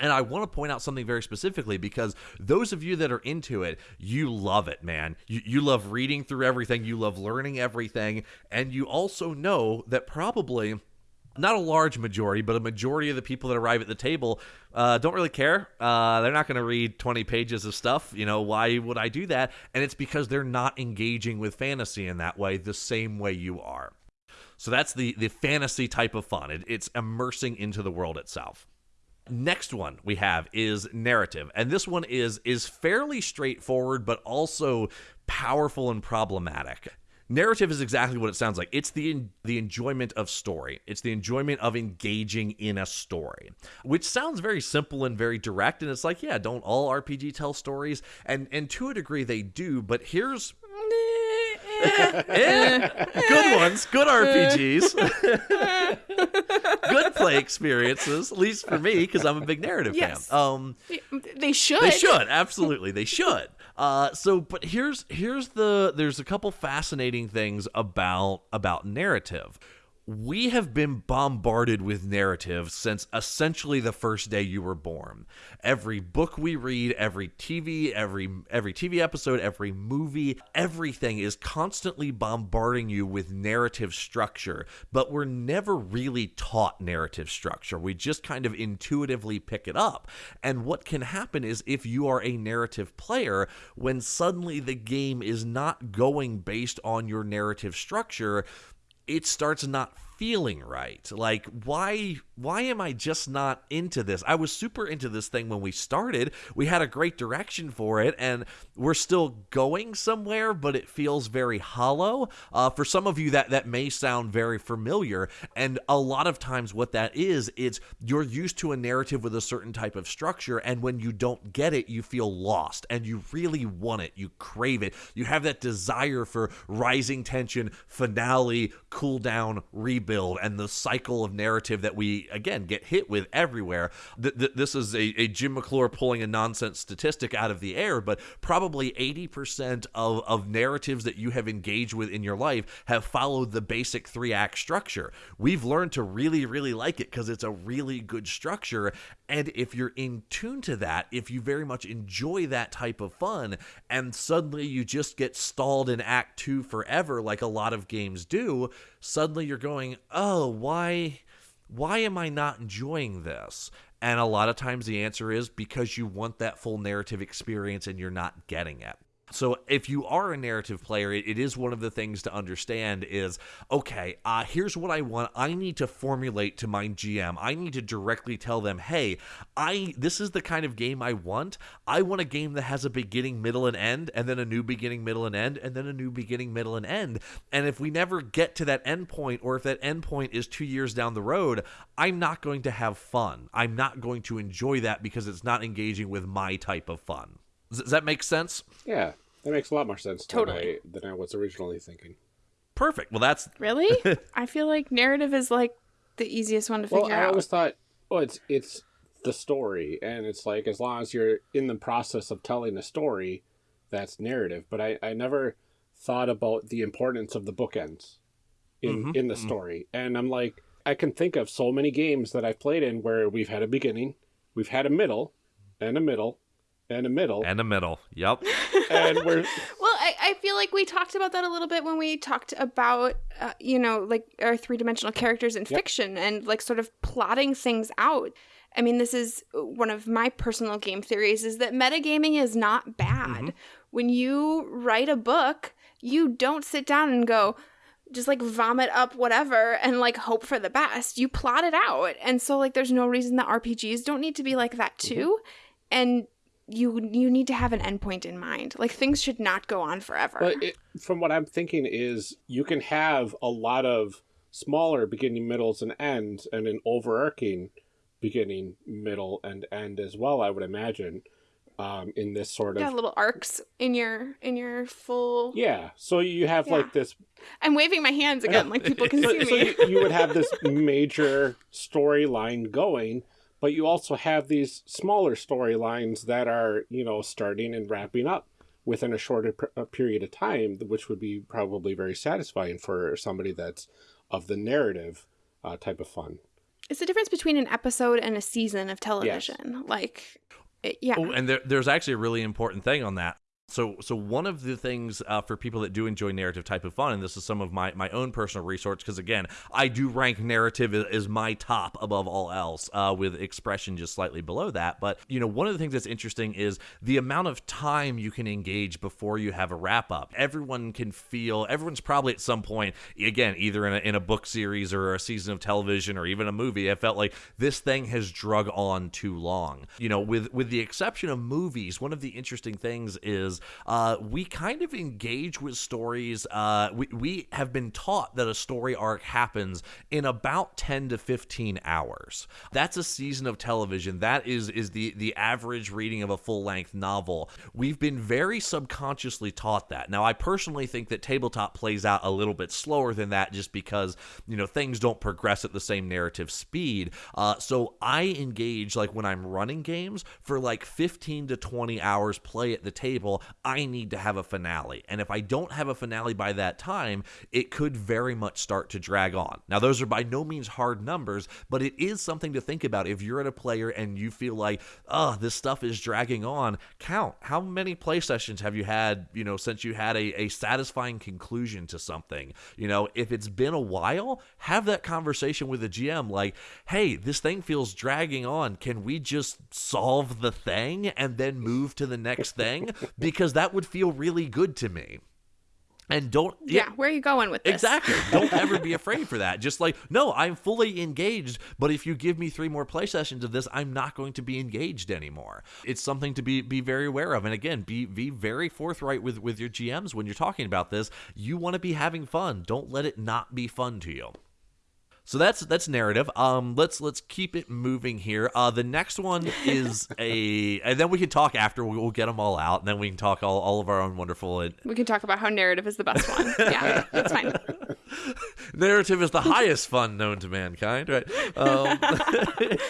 Speaker 4: And I want to point out something very specifically because those of you that are into it, you love it, man. You, you love reading through everything, you love learning everything, and you also know that probably not a large majority, but a majority of the people that arrive at the table uh, don't really care. Uh, they're not going to read 20 pages of stuff. You know, why would I do that? And it's because they're not engaging with fantasy in that way the same way you are. So that's the the fantasy type of fun. It, it's immersing into the world itself. Next one we have is narrative, and this one is is fairly straightforward, but also powerful and problematic. Narrative is exactly what it sounds like. It's the the enjoyment of story. It's the enjoyment of engaging in a story, which sounds very simple and very direct. And it's like, yeah, don't all RPG tell stories? And and to a degree they do. But here's good ones, good RPGs, [laughs] good play experiences. At least for me, because I'm a big narrative yes. fan. Um,
Speaker 3: they should.
Speaker 4: They should absolutely. They should. Uh, so, but here's here's the there's a couple fascinating things about about narrative we have been bombarded with narrative since essentially the first day you were born. Every book we read, every TV, every every TV episode, every movie, everything is constantly bombarding you with narrative structure, but we're never really taught narrative structure. We just kind of intuitively pick it up. And what can happen is if you are a narrative player, when suddenly the game is not going based on your narrative structure, it starts not feeling right. Like why why am I just not into this? I was super into this thing when we started. We had a great direction for it and we're still going somewhere, but it feels very hollow. Uh, for some of you that that may sound very familiar and a lot of times what that is it's you're used to a narrative with a certain type of structure and when you don't get it you feel lost and you really want it. You crave it. You have that desire for rising tension, finale, cool down, rebuild, and the cycle of narrative that we again get hit with everywhere. Th- th- this is a, a, Jim McClure pulling a nonsense statistic out of the air, but probably 80% of, of narratives that you have engaged with in your life have followed the basic three act structure. We've learned to really, really like it because it's a really good structure. And if you're in tune to that, if you very much enjoy that type of fun, and suddenly you just get stalled in Act Two forever, like a lot of games do, suddenly you're going, oh, why, why am I not enjoying this? And a lot of times the answer is because you want that full narrative experience and you're not getting it. So if you are a narrative player, it, is one of the things to understand is okay, uh, here's what I want. I need to formulate to my GM. I need to directly tell them, hey, I this is the kind of game I want. I want a game that has a beginning, middle, and end, and then a new beginning, middle, and end, and then a new beginning, middle, and end. And if we never get to that end point, or if that end point is two years down the road, I'm not going to have fun. I'm not going to enjoy that because it's not engaging with my type of fun. Does that make sense?
Speaker 1: Yeah, that makes a lot more sense totally. than, I, than I was originally thinking.
Speaker 4: Perfect. Well, that's
Speaker 3: really. [laughs] I feel like narrative is like the easiest one to
Speaker 1: well,
Speaker 3: figure
Speaker 1: out.
Speaker 3: I
Speaker 1: always thought, oh, it's it's the story, and it's like as long as you're in the process of telling a story, that's narrative. But I, I never thought about the importance of the bookends in
Speaker 4: Mhm,
Speaker 1: in the
Speaker 4: mhm.
Speaker 1: story, and I'm like, I can think of so many games that I've played in where we've had a beginning, we've had a middle, and a middle, and a middle,
Speaker 4: And a middle. Yep. [laughs]
Speaker 1: and we're [laughs]
Speaker 3: Well, I, I feel like we talked about that a little bit when we talked about, uh, you know, like our three dimensional characters in fiction and like sort of plotting things out. I mean, this is one of my personal game theories is that metagaming is not bad. When you write a book, you don't sit down and go, just like vomit up whatever and like hope for the best. You plot it out. And so like there's no reason that RPGs don't need to be like that too. And you you need to have an endpoint in mind. Like things should not go on forever.
Speaker 1: But it, from what I'm thinking is you can have a lot of smaller beginning, middles, and ends, and an overarching beginning, middle, and end as well. I would imagine um, in this sort of
Speaker 3: yeah, little arcs in your in your full.
Speaker 1: yeah. So you have
Speaker 3: Yeah.
Speaker 1: like this.
Speaker 3: I'm waving my hands again, like people can [laughs]
Speaker 1: So,
Speaker 3: see
Speaker 1: so
Speaker 3: me.
Speaker 1: you, you would have this [laughs] major storyline going, but you also have these smaller storylines that are you know starting and wrapping up within a shorter per- a period of time, which would be probably very satisfying for somebody that's of the narrative uh, type of fun.
Speaker 3: It's the difference between an episode and a season of television. Like, it, yeah.
Speaker 4: Oh, and there, there's actually a really important thing on that. So, so one of the things uh, for people that do enjoy narrative type of fun, and this is some of my, my own personal research, because again, I do rank narrative as, my top above all else, uh, with expression just slightly below that. But you know, one of the things that's interesting is the amount of time you can engage before you have a wrap up. Everyone can feel, everyone's probably at some point, again, either in a, in a book series or a season of television or even a movie, I felt like this thing has drug on too long. You know, with with the exception of movies, one of the interesting things is uh, we kind of engage with stories. Uh, we, we have been taught that a story arc happens in about 10 to 15 hours. That's a season of television. That is is the the average reading of a full length novel. We've been very subconsciously taught that. Now, I personally think that tabletop plays out a little bit slower than that, just because you know things don't progress at the same narrative speed. Uh, so I engage like when I'm running games for like 15 to 20 hours play at the table. I need to have a finale, and if I don't have a finale by that time, it could very much start to drag on. Now, those are by no means hard numbers, but it is something to think about. If you're at a player and you feel like, oh, this stuff is dragging on, count how many play sessions have you had, you know, since you had a, a satisfying conclusion to something. You know, if it's been a while, have that conversation with the GM like, hey, this thing feels dragging on. Can we just solve the thing and then move to the next thing? Because [laughs] that would feel really good to me. And don't
Speaker 3: yeah, where are you going with this?
Speaker 4: Exactly. Don't ever be [laughs] afraid for that. Just like, no, I'm fully engaged, but if you give me three more play sessions of this, I'm not going to be engaged anymore. It's something to be be very aware of. And again, be be very forthright with with your GMs when you're talking about this. You want to be having fun. Don't let it not be fun to you. So that's that's narrative. Um, let's let's keep it moving here. Uh, the next one is [laughs] a, and then we can talk after. We'll, we'll get them all out, and then we can talk all, all of our own wonderful And...
Speaker 3: We can talk about how narrative is the best one. Yeah, that's fine. [laughs]
Speaker 4: narrative is the highest fun known to mankind, right? Um,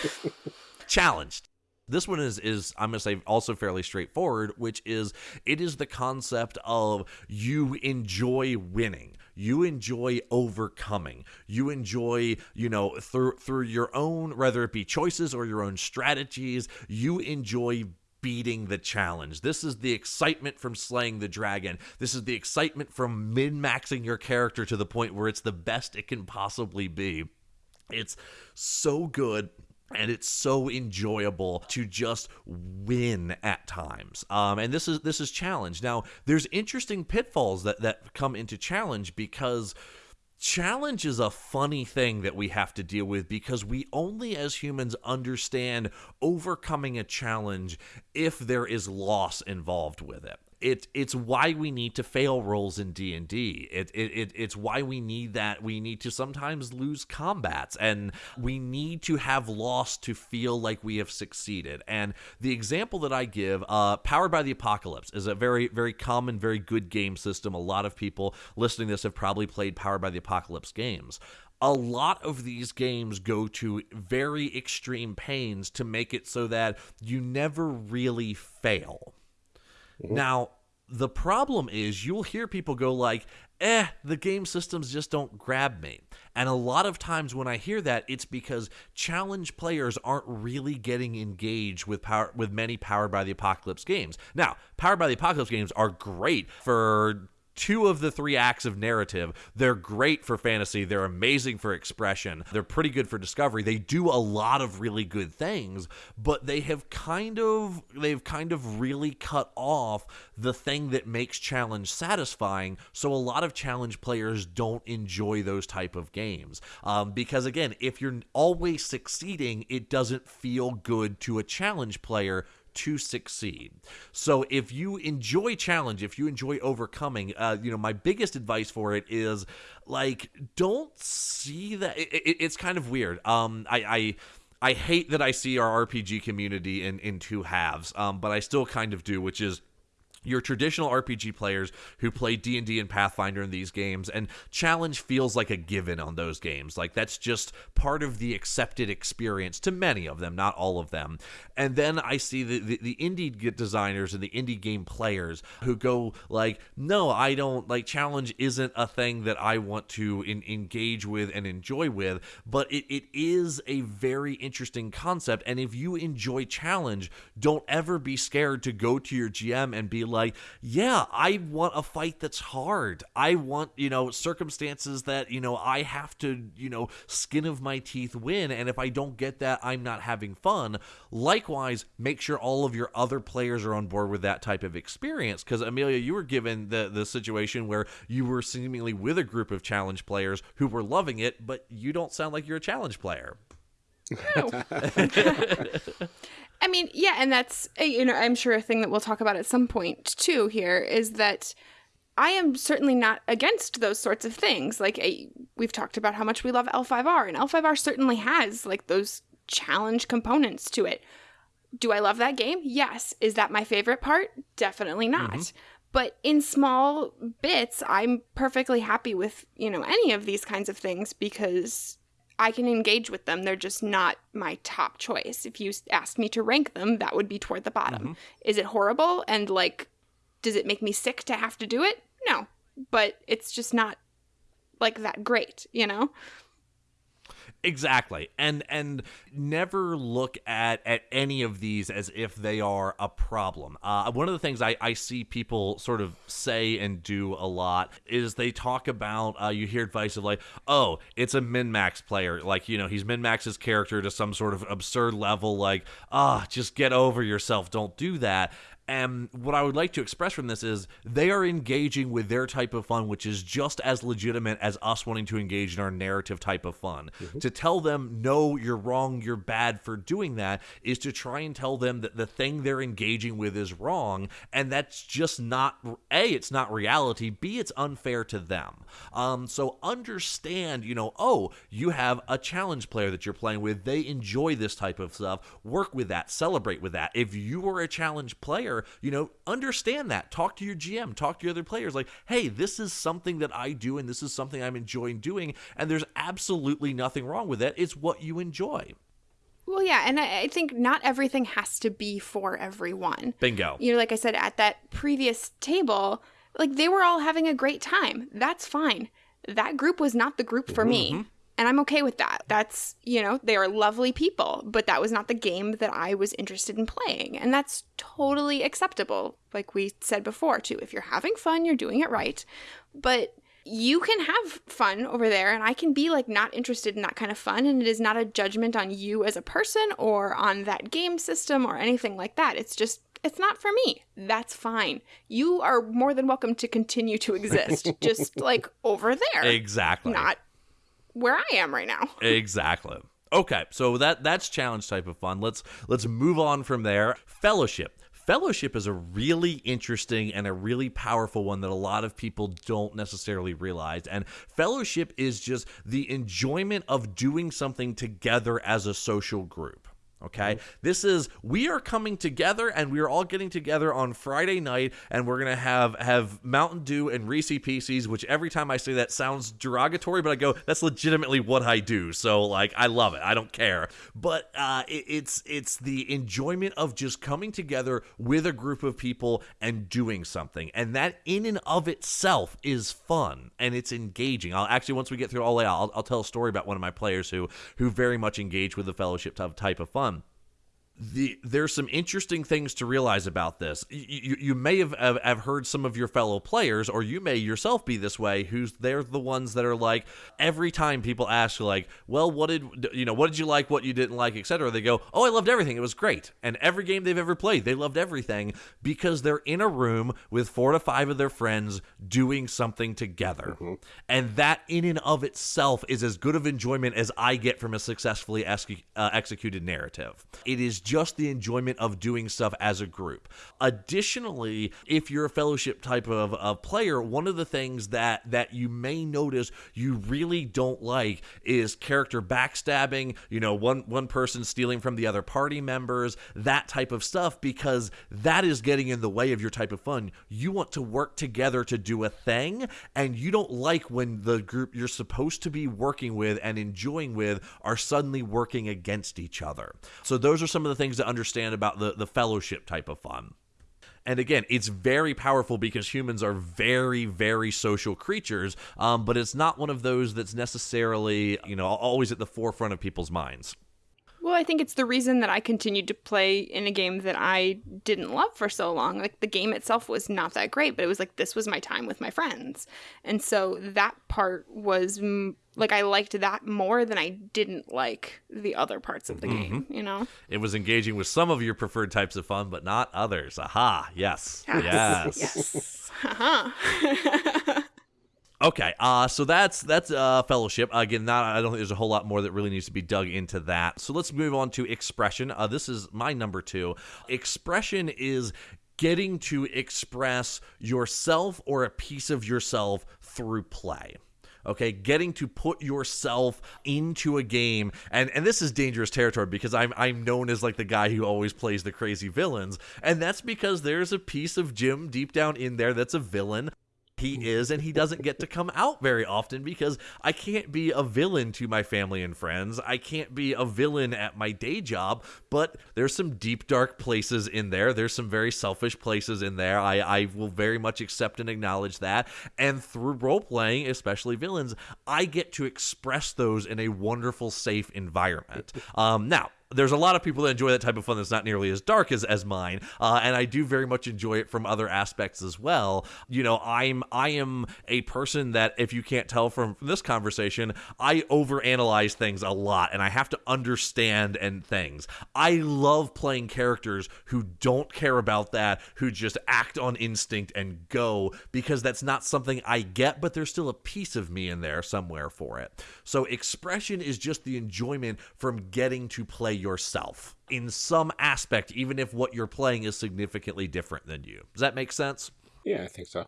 Speaker 4: [laughs] challenged. This one is is I'm gonna say also fairly straightforward, which is it is the concept of you enjoy winning. You enjoy overcoming. You enjoy, you know, through through your own, whether it be choices or your own strategies, you enjoy beating the challenge. This is the excitement from slaying the dragon. This is the excitement from min maxing your character to the point where it's the best it can possibly be. It's so good and it's so enjoyable to just win at times. Um, and this is this is challenge. Now, there's interesting pitfalls that that come into challenge because challenge is a funny thing that we have to deal with because we only as humans understand overcoming a challenge if there is loss involved with it it it's why we need to fail rolls in D&D. It, it it it's why we need that we need to sometimes lose combats and we need to have loss to feel like we have succeeded. And the example that I give uh Powered by the Apocalypse is a very very common very good game system. A lot of people listening to this have probably played Powered by the Apocalypse games. a lot of these games go to very extreme pains to make it so that you never really fail. Now, the problem is you'll hear people go like, "Eh, the game systems just don't grab me." And a lot of times when I hear that, it's because challenge players aren't really getting engaged with power with many powered by the apocalypse games. Now, powered by the apocalypse games are great for two of the three acts of narrative. They're great for fantasy. They're amazing for expression. They're pretty good for discovery. They do a lot of really good things, but they have kind of they've kind of really cut off the thing that makes challenge satisfying. So a lot of challenge players don't enjoy those type of games um, because again, if you're always succeeding, it doesn't feel good to a challenge player to succeed. So if you enjoy challenge, if you enjoy overcoming, uh, you know, my biggest advice for it is like don't see that. It, it, it's kind of weird. Um, I. I I hate that I see our RPG community in, in two halves, um, but I still kind of do, which is your traditional RPG players who play D&D and Pathfinder in these games and challenge feels like a given on those games. Like that's just part of the accepted experience to many of them not all of them. And then I see the the, the indie designers and the indie game players who go like no I don't like challenge isn't a thing that I want to in, engage with and enjoy with but it, it is a very interesting concept and if you enjoy challenge don't ever be scared to go to your GM and be like, yeah, I want a fight that's hard. I want, you know, circumstances that, you know, I have to, you know, skin of my teeth win. And if I don't get that, I'm not having fun. Likewise, make sure all of your other players are on board with that type of experience. Because, Amelia, you were given the, the situation where you were seemingly with a group of challenge players who were loving it, but you don't sound like you're a challenge player.
Speaker 3: No. [laughs] [laughs] I mean, yeah, and that's uh, you know, I'm sure a thing that we'll talk about at some point too here is that I am certainly not against those sorts of things. Like we've talked about how much we love L5R and L5R certainly has like those challenge components to it. Do I love that game? Yes. Is that my favorite part? Definitely not. Mm-hmm. But in small bits, I'm perfectly happy with, you know, any of these kinds of things because I can engage with them. They're just not my top choice. If you asked me to rank them, that would be toward the bottom. Mm-hmm. Is it horrible and like does it make me sick to have to do it? No. But it's just not like that great, you know?
Speaker 4: Exactly. And and never look at at any of these as if they are a problem. Uh, one of the things I, I see people sort of say and do a lot is they talk about uh, you hear advice of like, oh, it's a min max player. Like, you know, he's min max his character to some sort of absurd level, like, ah, oh, just get over yourself. Don't do that. And what I would like to express from this is they are engaging with their type of fun, which is just as legitimate as us wanting to engage in our narrative type of fun. Mm-hmm. To tell them, no, you're wrong, you're bad for doing that, is to try and tell them that the thing they're engaging with is wrong. And that's just not, A, it's not reality, B, it's unfair to them. Um, so understand, you know, oh, you have a challenge player that you're playing with, they enjoy this type of stuff, work with that, celebrate with that. If you are a challenge player, you know, understand that. Talk to your GM, talk to your other players. Like, hey, this is something that I do and this is something I'm enjoying doing. And there's absolutely nothing wrong with it. It's what you enjoy.
Speaker 3: Well, yeah, and I, I, think not everything has to be for everyone.
Speaker 4: Bingo.
Speaker 3: You know, like I said at that previous table, like they were all having a great time. That's fine. That group was not the group for mm-hmm. me. And I'm okay with that. That's, you know, they are lovely people, but that was not the game that I was interested in playing. And that's totally acceptable. Like we said before, too. If you're having fun, you're doing it right. But you can have fun over there and I can be like not interested in that kind of fun and it is not a judgment on you as a person or on that game system or anything like that. It's just it's not for me. That's fine. You are more than welcome to continue to [laughs] exist just like over there.
Speaker 4: Exactly.
Speaker 3: Not where I am right now. [laughs]
Speaker 4: exactly. Okay, so that that's challenge type of fun. Let's let's move on from there. Fellowship. Fellowship is a really interesting and a really powerful one that a lot of people don't necessarily realize. And fellowship is just the enjoyment of doing something together as a social group. Okay. Mm-hmm. This is we are coming together and we are all getting together on Friday night and we're gonna have have Mountain Dew and Reese Pieces, which every time I say that sounds derogatory, but I go, that's legitimately what I do. So like I love it. I don't care. But uh, it, it's it's the enjoyment of just coming together with a group of people and doing something. And that in and of itself is fun and it's engaging. I'll actually once we get through all that, I'll, I'll tell a story about one of my players who who very much engaged with the fellowship type of fun the there's some interesting things to realize about this. You, you may have, have, have heard some of your fellow players, or you may yourself be this way. Who's they're the ones that are like every time people ask like, well, what did you know? What did you like? What you didn't like, etc. They go, oh, I loved everything. It was great. And every game they've ever played, they loved everything because they're in a room with four to five of their friends doing something together, mm-hmm. and that in and of itself is as good of enjoyment as I get from a successfully uh, executed narrative. It is just the enjoyment of doing stuff as a group. Additionally, if you're a fellowship type of, of player, one of the things that that you may notice you really don't like is character backstabbing, you know, one one person stealing from the other party members, that type of stuff because that is getting in the way of your type of fun. You want to work together to do a thing and you don't like when the group you're supposed to be working with and enjoying with are suddenly working against each other. So those are some of the things to understand about the, the fellowship type of fun. And again, it's very powerful because humans are very, very social creatures, um, but it's not one of those that's necessarily, you know, always at the forefront of people's minds.
Speaker 3: Well, I think it's the reason that I continued to play in a game that I didn't love for so long. Like the game itself was not that great, but it was like this was my time with my friends. And so that part was like I liked that more than I didn't like the other parts of the mm-hmm. game, you know?
Speaker 4: It was engaging with some of your preferred types of fun, but not others. Aha, yes. Yes. Yes. yes. Uh-huh. [laughs] Okay, uh, so that's that's uh, fellowship. Again, not I don't think there's a whole lot more that really needs to be dug into that. So let's move on to expression. Uh, this is my number two. Expression is getting to express yourself or a piece of yourself through play okay getting to put yourself into a game. And and this is dangerous territory because i'm i'm known as like the guy who always plays the crazy villains. And that's because there's a piece of jim deep down in there that's a villain he is and he doesn't get to come out very often because I can't be a villain to my family and friends. I can't be a villain at my day job, but there's some deep dark places in there. There's some very selfish places in there. I, I will very much accept and acknowledge that. And through role playing, especially villains, I get to express those in a wonderful, safe environment. Um, now, there's a lot of people that enjoy that type of fun that's not nearly as dark as, as mine uh, and i do very much enjoy it from other aspects as well. You know i'm i am a person that if you can't tell from, from this conversation i overanalyze things a lot and i have to understand and things. I love playing characters who don't care about that who just act on instinct and go because that's not something i get but there's still a piece of me in there somewhere for it. So expression is just the enjoyment from getting to play yourself in some aspect, even if what you're playing is significantly different than you. Does that make sense?
Speaker 1: Yeah, I think so.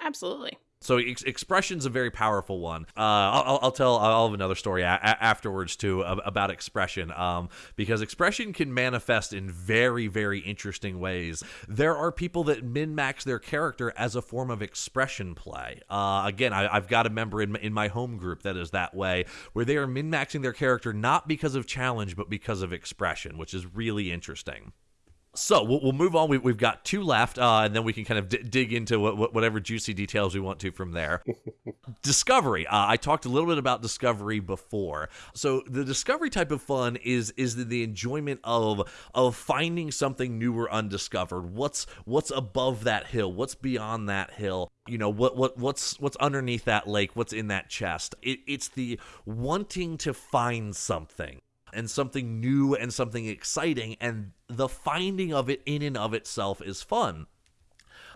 Speaker 3: Absolutely.
Speaker 4: So ex- expression's a very powerful one. Uh, I'll, I'll, tell. I'll have another story a- afterwards too about expression, um, because expression can manifest in very, very interesting ways. There are people that min max their character as a form of expression play. Uh, again, I, have got a member in in my home group that is that way, where they are min maxing their character not because of challenge, but because of expression, which is really interesting. So we'll, we'll move on. We, have got two left, uh, and then we can kind of d- dig into what, whatever juicy details we want to from there. [laughs] discovery. Uh, I talked a little bit about discovery before. So the discovery type of fun is is the, the enjoyment of of finding something new or undiscovered. What's what's above that hill? What's beyond that hill? You know what what what's what's underneath that lake? What's in that chest? It, it's the wanting to find something and something new and something exciting, and the finding of it in and of itself is fun.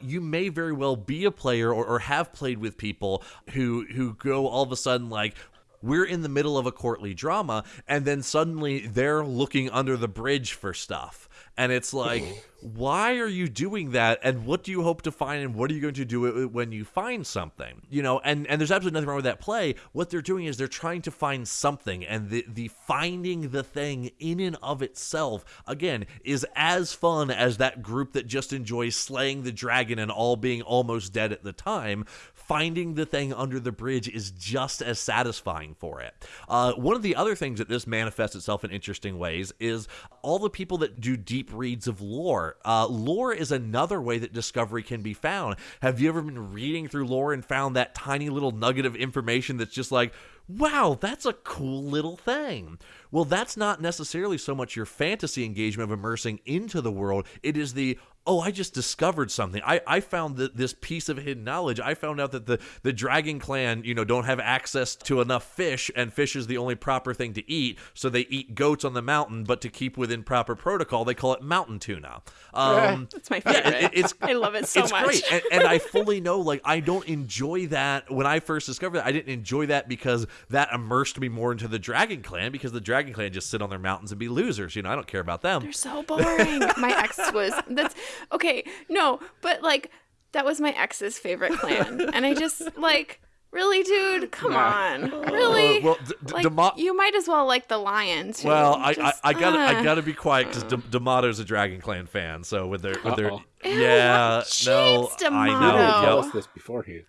Speaker 4: You may very well be a player or, or, have played with people who who go all of a sudden like we're in the middle of a courtly drama and then suddenly they're looking under the bridge for stuff and it's like [laughs] why are you doing that? And what do you hope to find? And what are you going to do when you find something? You know and and there's absolutely nothing wrong with that play. What they're doing is they're trying to find something and the the finding the thing in and of itself again is as fun as that group that just enjoys slaying the dragon and all being almost dead at the time. Finding the thing under the bridge is just as satisfying for it. Uh, one of the other things that this manifests itself in interesting ways is all the people that do deep reads of lore. Uh, lore is another way that discovery can be found. Have you ever been reading through lore and found that tiny little nugget of information that's just like, wow, that's a cool little thing. Well, that's not necessarily so much your fantasy engagement of immersing into the world. It is the, oh, I just discovered something. I, I found that this piece of hidden knowledge. I found out that the, the Dragon Clan, you know, don't have access to enough fish, and fish is the only proper thing to eat. So they eat goats on the mountain, but to keep within proper protocol, they call it mountain tuna.
Speaker 3: Um, [laughs] That's my favorite. Yeah, it, it's, I love it so
Speaker 4: it's
Speaker 3: much.
Speaker 4: Great. And, and I fully know, like, I don't enjoy that. When I first discovered that, I didn't enjoy that because that immersed me more into the Dragon Clan because the Dragon Clan just sit on their mountains and be losers. You know, I don't care about them.
Speaker 3: They're so boring. [laughs] my ex was that's okay. No, but like that was my ex's favorite clan, and I just [laughs] like. Really, dude? Come yeah. on. Really? Uh, well, d- d- like, Demo- you might as well like the Lions.
Speaker 4: Well, I, just, I, I, gotta uh, I gotta be quiet because uh. D'Amato's a Dragon Clan fan. So with their with their
Speaker 3: Ew,
Speaker 4: yeah, no,
Speaker 3: D'Amato.
Speaker 4: I know.
Speaker 1: Tell us this beforehand.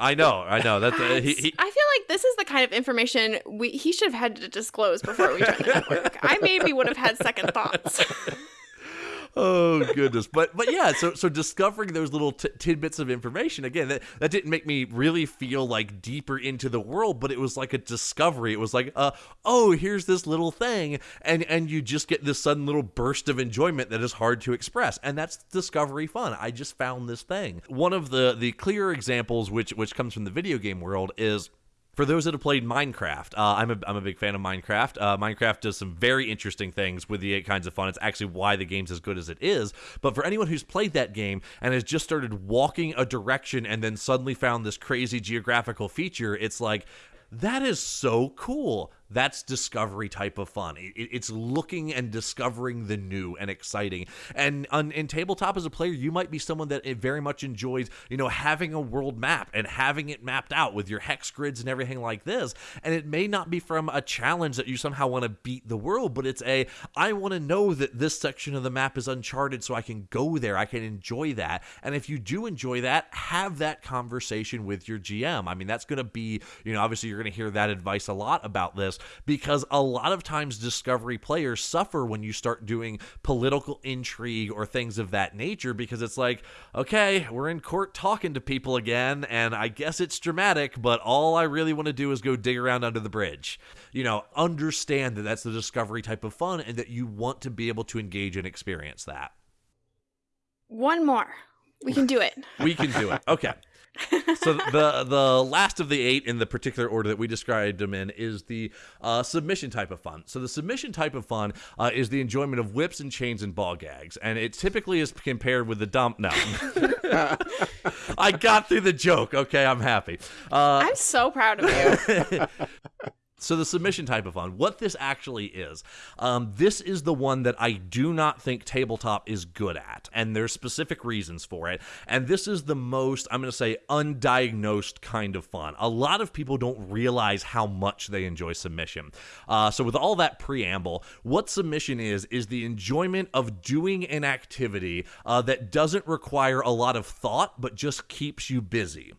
Speaker 4: I know, I know. That uh, he,
Speaker 3: he, I feel like this is the kind of information we he should have had to disclose before we joined the [laughs] network. I maybe would have had second thoughts. [laughs]
Speaker 4: oh goodness. But but yeah so so discovering those little t- tidbits of information again that, that didn't make me really feel like deeper into the world but it was like a discovery. It was like uh oh here's this little thing. And and you just get this sudden little burst of enjoyment that is hard to express. And that's discovery fun. I just found this thing. One of the the clear examples which which comes from the video game world is for those that have played Minecraft, uh, I'm, a, I'm a big fan of Minecraft. Uh, Minecraft does some very interesting things with the eight kinds of fun. It's actually why the game's as good as it is. But for anyone who's played that game and has just started walking a direction and then suddenly found this crazy geographical feature, it's like, that is so cool that's discovery type of fun. It, it's looking and discovering the new and exciting. And on, in tabletop as a player, you might be someone that eh, very much enjoys, you know, having a world map and having it mapped out with your hex grids and everything like this. And it may not be from a challenge that you somehow want to beat the world, but it's a I want to know that this section of the map is uncharted so I can go there. I can enjoy that. And if you do enjoy that, have that conversation with your GM. I mean, that's going to be, you know, obviously you're going to hear that advice a lot about this because a lot of times Discovery players suffer when you start doing political intrigue or things of that nature because it's like, okay, we're in court talking to people again, and I guess it's dramatic, but all I really want to do is go dig around under the bridge. You know, understand that that's the Discovery type of fun and that you want to be able to engage and experience that.
Speaker 3: One more. We can do it.
Speaker 4: we can do it. Okay [laughs] so the the last of the eight in the particular order that we described them in is the uh, submission type of fun. So the submission type of fun uh, is the enjoyment of whips and chains and ball gags, and it typically is compared with the dump. No, [laughs] I got through the joke. Okay, I'm happy.
Speaker 3: Uh, I'm so proud of you. [laughs]
Speaker 4: So, the submission type of fun, what this actually is, um, this is the one that I do not think tabletop is good at. And there's specific reasons for it. And this is the most, I'm going to say, undiagnosed kind of fun. A lot of people don't realize how much they enjoy submission. Uh, so, with all that preamble, what submission is, is the enjoyment of doing an activity uh, that doesn't require a lot of thought, but just keeps you busy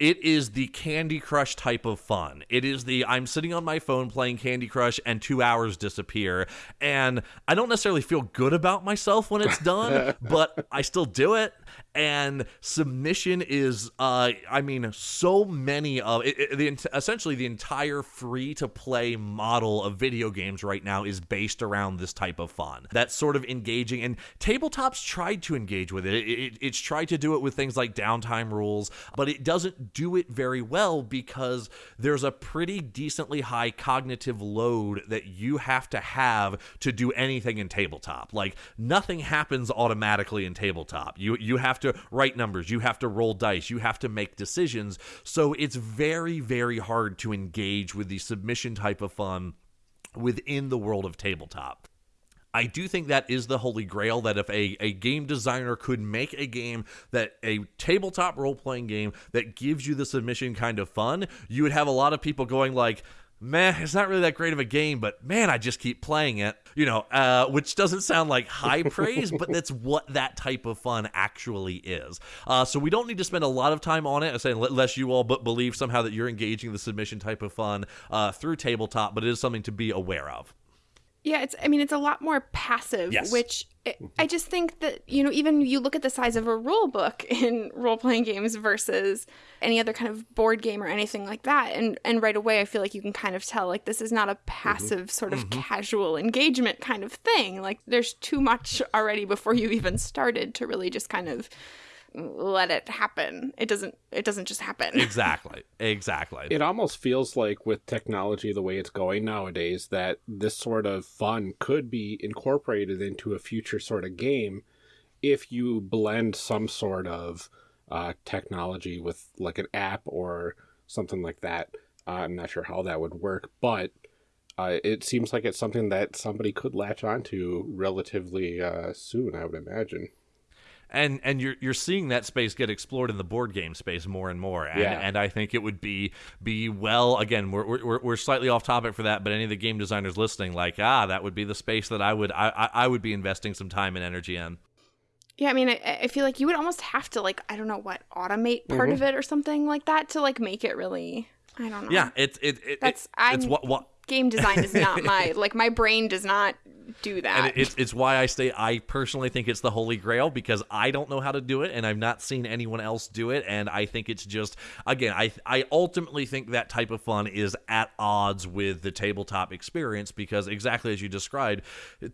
Speaker 4: it is the Candy Crush type of fun. It is the I'm sitting on my phone playing Candy Crush and two hours disappear. And I don't necessarily feel good about myself when it's done, [laughs] but I still do it and submission is uh i mean so many of it, it, the essentially the entire free to play model of video games right now is based around this type of fun. That's sort of engaging and tabletops tried to engage with it. it it's tried to do it with things like downtime rules but it doesn't do it very well because there's a pretty decently high cognitive load that you have to have to do anything in tabletop. Like nothing happens automatically in tabletop. You you have to write numbers, you have to roll dice, you have to make decisions. So it's very, very hard to engage with the submission type of fun within the world of tabletop. I do think that is the holy grail that if a, a game designer could make a game that a tabletop role playing game that gives you the submission kind of fun, you would have a lot of people going like, meh, it's not really that great of a game, but man, I just keep playing it, you know, uh, which doesn't sound like high [laughs] praise, but that's what that type of fun actually is. Uh, so we don't need to spend a lot of time on it, unless you all but believe somehow that you're engaging the submission type of fun uh, through tabletop, but it is something to be aware of.
Speaker 3: Yeah, it's I mean it's a lot more passive,
Speaker 4: Yes.
Speaker 3: which it, mm-hmm. I just think that you know even you look at the size of a rule book [laughs] in role playing games versus any other kind of board game or anything like that, and and right away I feel like you can kind of tell like this is not a mm-hmm. passive sort of mm-hmm. casual engagement kind of thing. Like there's too much already before you even started to really just kind of let it happen. It doesn't it doesn't just happen. [laughs]
Speaker 4: Exactly. Exactly.
Speaker 1: It almost feels like with technology the way it's going nowadays that this sort of fun could be incorporated into a future sort of game if you blend some sort of uh, technology with like an app or something like that. Uh, I'm not sure how that would work, but uh, it seems like it's something that somebody could latch onto relatively uh, soon, I would imagine.
Speaker 4: And and you're you're seeing that space get explored in the board game space more and more and,
Speaker 1: Yeah.
Speaker 4: and I think it would be be well again we're, we're we're slightly off topic for that but any of the game designers listening like ah that would be the space that I would I I, I would be investing some time and energy in
Speaker 3: Yeah, I mean, I, I feel like you would almost have to like I don't know what automate part of it or something like that to like make it really. I don't know.
Speaker 4: yeah it's it, it
Speaker 3: That's-
Speaker 4: it, it's
Speaker 3: I'm-
Speaker 4: what what
Speaker 3: game design is not my [laughs] like my brain does not do that.
Speaker 4: and it's it's why I say I personally think it's the holy grail because I don't know how to do it and I've not seen anyone else do it. And I think it's just again I I ultimately think that type of fun is at odds with the tabletop experience because exactly as you described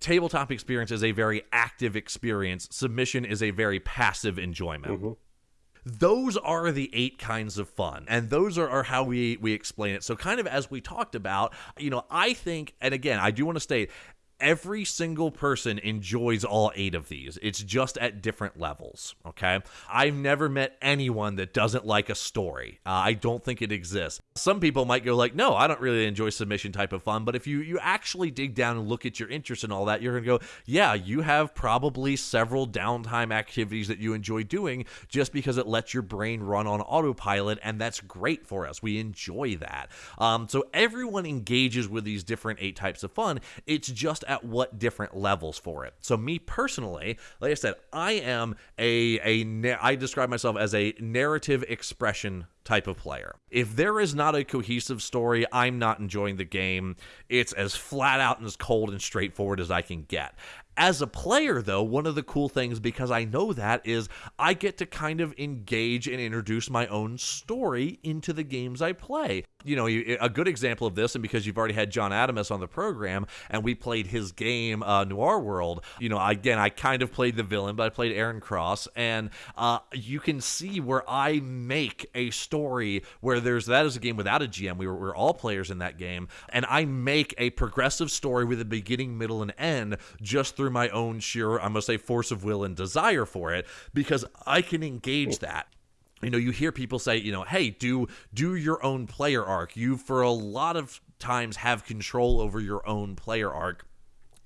Speaker 4: tabletop experience is a very active experience. Submission is a very passive enjoyment mm-hmm. Those are the eight kinds of fun and those are, are how we we explain it. So kind of as we talked about you know i think and again i do want to state every single person enjoys all eight of these. It's just at different levels okay? I've never met anyone that doesn't like a story. Uh, i don't think it exists. Some people might go like no i don't really enjoy submission type of fun but if you you actually dig down and look at your interests and all that you're gonna go yeah you have probably several downtime activities that you enjoy doing just because it lets your brain run on autopilot and that's great for us. We enjoy that. Um, so everyone engages with these different eight types of fun. It's just at what different levels for it so me personally like i said i am a a i describe myself as a narrative expression type of player. If there is not a cohesive story, I'm not enjoying the game. It's as flat out and as cold and straightforward as I can get. As a player, though, one of the cool things, because I know that, is I get to kind of engage and introduce my own story into the games I play. You know, a good example of this, and because you've already had John Adamus on the program, and we played his game, uh, Noir World, you know, again, I kind of played the villain, but I played Aaron Cross, and uh, you can see where I make a story where there's that is a game without a GM. We were, we were all players in that game, and I make a progressive story with a beginning, middle, and end just through my own sheer, I'm gonna say, force of will and desire for it, because I can engage that. You know you hear people say you know hey do do your own player arc. You for a lot of times have control over your own player arc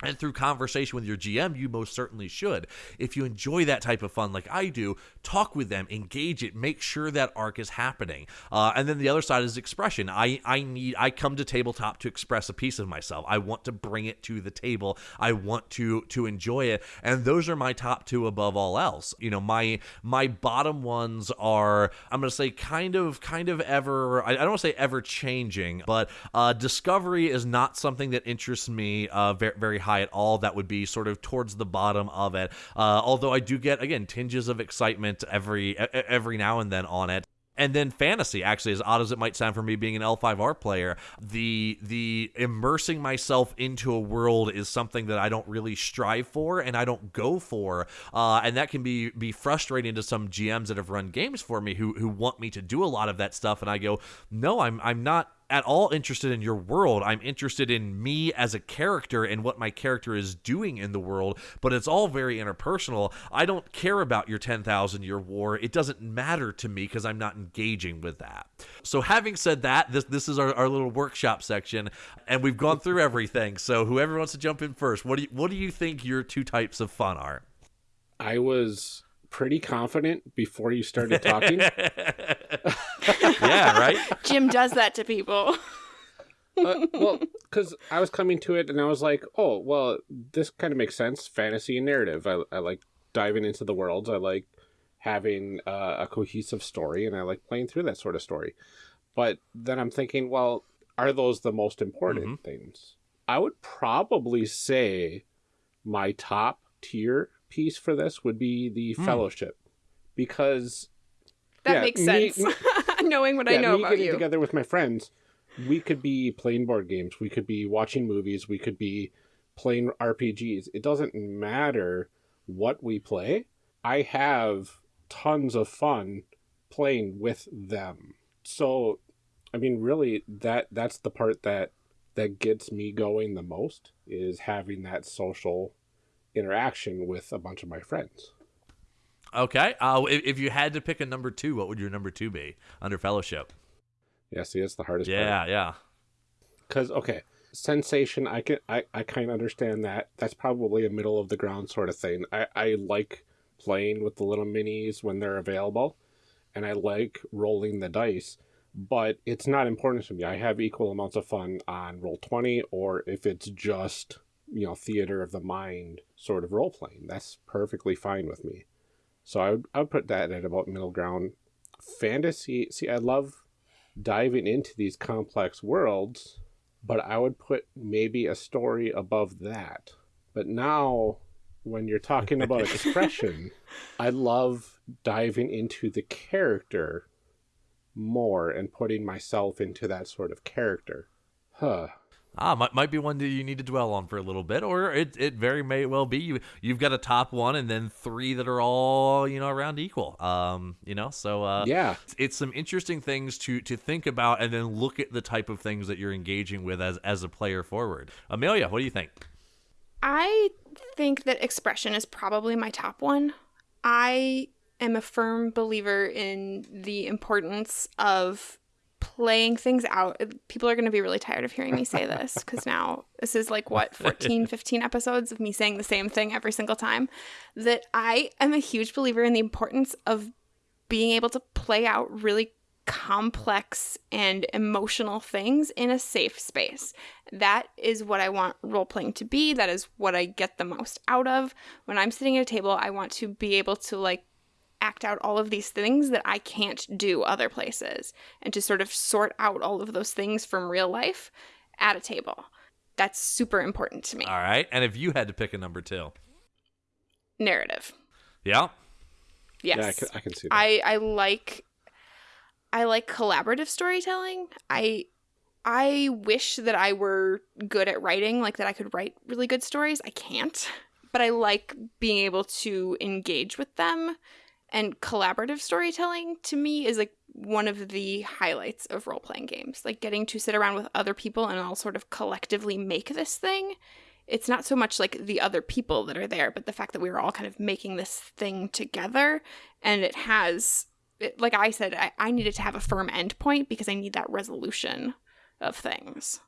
Speaker 4: and through conversation with your GM, you most certainly should. If you enjoy that type of fun like I do, talk with them, engage it, make sure that arc is happening. Uh, and then the other side is expression. I, I need I come to tabletop to express a piece of myself. I want to bring it to the table. I want to to enjoy it. And those are my top two above all else. You know, my my bottom ones are I'm gonna say kind of kind of ever I, I don't want to say ever changing, but uh, discovery is not something that interests me uh, very, very high at all. That would be sort of towards the bottom of it. Uh, although I do get again tinges of excitement every every now and then on it. And then fantasy, actually, as odd as it might sound for me being an L5R player, the the immersing myself into a world is something that I don't really strive for and I don't go for. Uh, and that can be be frustrating to some GMs that have run games for me who who want me to do a lot of that stuff. And I go, no, I'm I'm not at all interested in your world. I'm interested in me as a character and what my character is doing in the world, but it's all very interpersonal. I don't care about your 10,000 year war. It doesn't matter to me because I'm not engaging with that. So, having said that, this, this is our, our little workshop section, and we've gone through everything. So, whoever wants to jump in first, what do you, what do you think your two types of fun are?
Speaker 1: I was pretty confident before you started talking. [laughs] [laughs]
Speaker 4: yeah, right?
Speaker 3: Jim does that to people. [laughs]
Speaker 1: uh, well, because I was coming to it and I was like, oh, well, this kind of makes sense. Fantasy and narrative. I, I like diving into the worlds. I like having uh, a cohesive story and I like playing through that sort of story. But then I'm thinking, well, are those the most important mm-hmm. things? I would probably say my top tier piece for this would be the mm. fellowship because
Speaker 3: that yeah, makes sense. Me, [laughs] Knowing what yeah, I know about
Speaker 1: getting
Speaker 3: you.
Speaker 1: Together with my friends, we could be playing board games. We could be watching movies. We could be playing RPGs. It doesn't matter what we play. I have tons of fun playing with them. So, I mean, really, that that's the part that that gets me going the most is having that social interaction with a bunch of my friends.
Speaker 4: Okay. Uh, if, if you had to pick a number two, what would your number two be under fellowship?
Speaker 1: Yeah, see, it's the hardest
Speaker 4: yeah,
Speaker 1: part.
Speaker 4: Yeah,
Speaker 1: Because, okay, sensation, I can I, I kind of understand that. That's probably a middle of the ground sort of thing. I, I like playing with the little minis when they're available, and I like rolling the dice, but it's not important to me. I have equal amounts of fun on Roll20, or if it's just, you know, theater of the mind sort of role playing. That's perfectly fine with me. So I would, I would put that at about middle ground. Fantasy, see, I love diving into these complex worlds, but I would put maybe a story above that. But now, when you're talking about [laughs] expression, I love diving into the character more and putting myself into that sort of character. Huh
Speaker 4: ah, might, might be one that you need to dwell on for a little bit, or it, it very may well be you you've got a top one and then three that are all you know around equal. Um, you know, so uh,
Speaker 1: yeah,
Speaker 4: it's, it's some interesting things to to think about and then look at the type of things that you're engaging with as as a player forward. Amelia, what do you think?
Speaker 3: I think that expression is probably my top one. I am a firm believer in the importance of playing things out. People are going to be really tired of hearing me say [laughs] this because now this is like what 14, 15 episodes of me saying the same thing every single time. That I am a huge believer in the importance of being able to play out really complex and emotional things in a safe space. That is what I want role playing to be. That is what I get the most out of. When I'm sitting at a table, I want to be able to like act out all of these things that I can't do other places and to sort of sort out all of those things from real life at a table. That's super important to me.
Speaker 4: All right. And if you had to pick a number two,
Speaker 3: narrative.
Speaker 4: Yeah.
Speaker 3: Yes.
Speaker 1: Yeah, I can, I can see that.
Speaker 3: I, I like I like collaborative storytelling. I I wish that I were good at writing, like that I could write really good stories. I can't. But I like being able to engage with them and collaborative storytelling to me is like one of the highlights of role playing games. Like getting to sit around with other people and all sort of collectively make this thing. It's not so much like the other people that are there, but the fact that we are all kind of making this thing together and it has, it, like I said, I, I needed to have a firm endpoint because I need that resolution of things.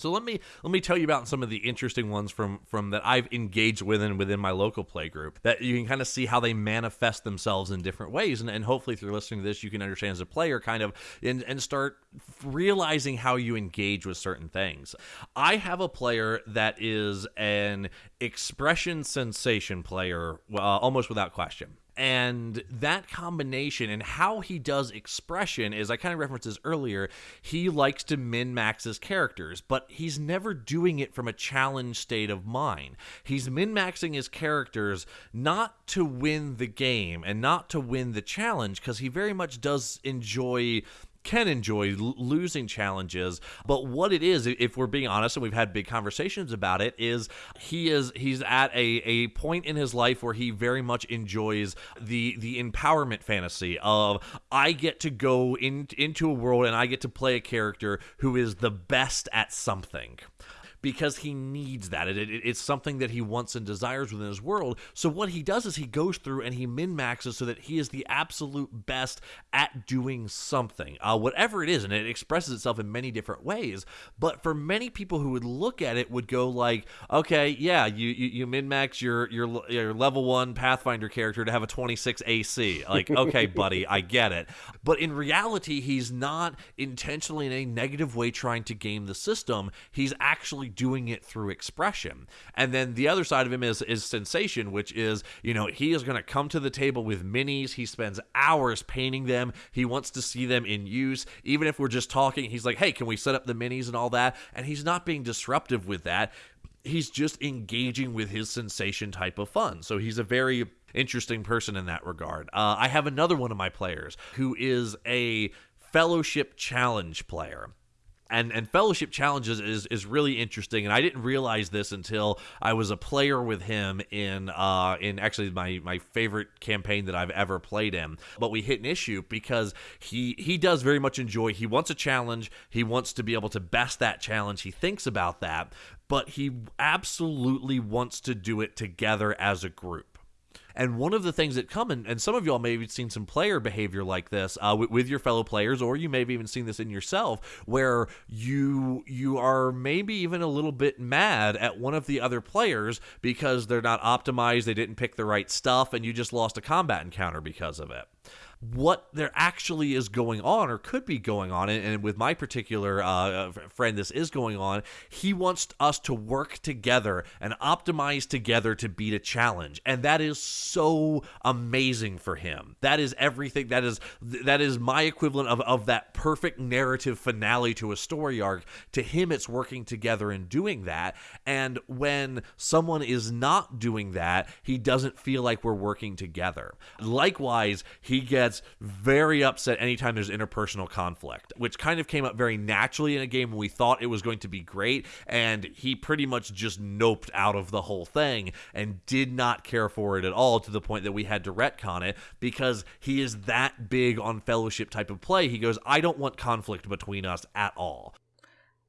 Speaker 4: So let me let me tell you about some of the interesting ones from from that I've engaged with and within my local play group that you can kind of see how they manifest themselves in different ways and, and hopefully through listening to this you can understand as a player kind of and, and start realizing how you engage with certain things. I have a player that is an expression sensation player uh, almost without question and that combination and how he does expression is I kind of referenced this earlier. He likes to min max his characters, but he's never doing it from a challenge state of mind. He's min maxing his characters not to win the game and not to win the challenge because he very much does enjoy can enjoy losing challenges but what it is if we're being honest and we've had big conversations about it is he is he's at a, a point in his life where he very much enjoys the the empowerment fantasy of I get to go in, into a world and I get to play a character who is the best at something because he needs that. It, it, it's something that he wants and desires within his world. So what he does is he goes through and he min maxes so that he is the absolute best at doing something, uh, whatever it is, and it expresses itself in many different ways. But for many people who would look at it, would go like, okay, yeah, you you, you min max your, your your level one Pathfinder character to have a 26 AC. Like, [laughs] okay, buddy, I get it. But in reality, he's not intentionally in a negative way trying to game the system. He's actually doing it through expression. And then the other side of him is is sensation, which is, you know, he is going to come to the table with minis. He spends hours painting them. He wants to see them in use. Even if we're just talking, he's like, "Hey, can we set up the minis and all that?" And he's not being disruptive with that. He's just engaging with his sensation type of fun. So he's a very interesting person in that regard. Uh, I have another one of my players who is a fellowship challenge player and and fellowship challenges is is really interesting and i didn't realize this until i was a player with him in uh in actually my my favorite campaign that i've ever played in. But we hit an issue because he he does very much enjoy he wants a challenge he wants to be able to best that challenge he thinks about that but he absolutely wants to do it together as a group and one of the things that come, and, and some of y'all may have seen some player behavior like this uh, with, with, your fellow players, or you may have even seen this in yourself, where you you are maybe even a little bit mad at one of the other players because they're not optimized, they didn't pick the right stuff, and you just lost a combat encounter because of it what there actually is going on or could be going on. And, and with my particular uh, friend, this is going on. He wants us to work together and optimize together to beat a challenge, and that is amazing for him. That is everything. That is that is my equivalent of of that perfect narrative finale to a story arc. To him, it's working together and doing that. And when someone is not doing that, he doesn't feel like we're working together. Likewise, he gets gets very upset anytime there's interpersonal conflict, which kind of came up very naturally in a game when we thought it was going to be great. And he pretty much just noped out of the whole thing and did not care for it at all to the point that we had to retcon it because he is that big on fellowship type of play. He goes, I don't want conflict between us at all.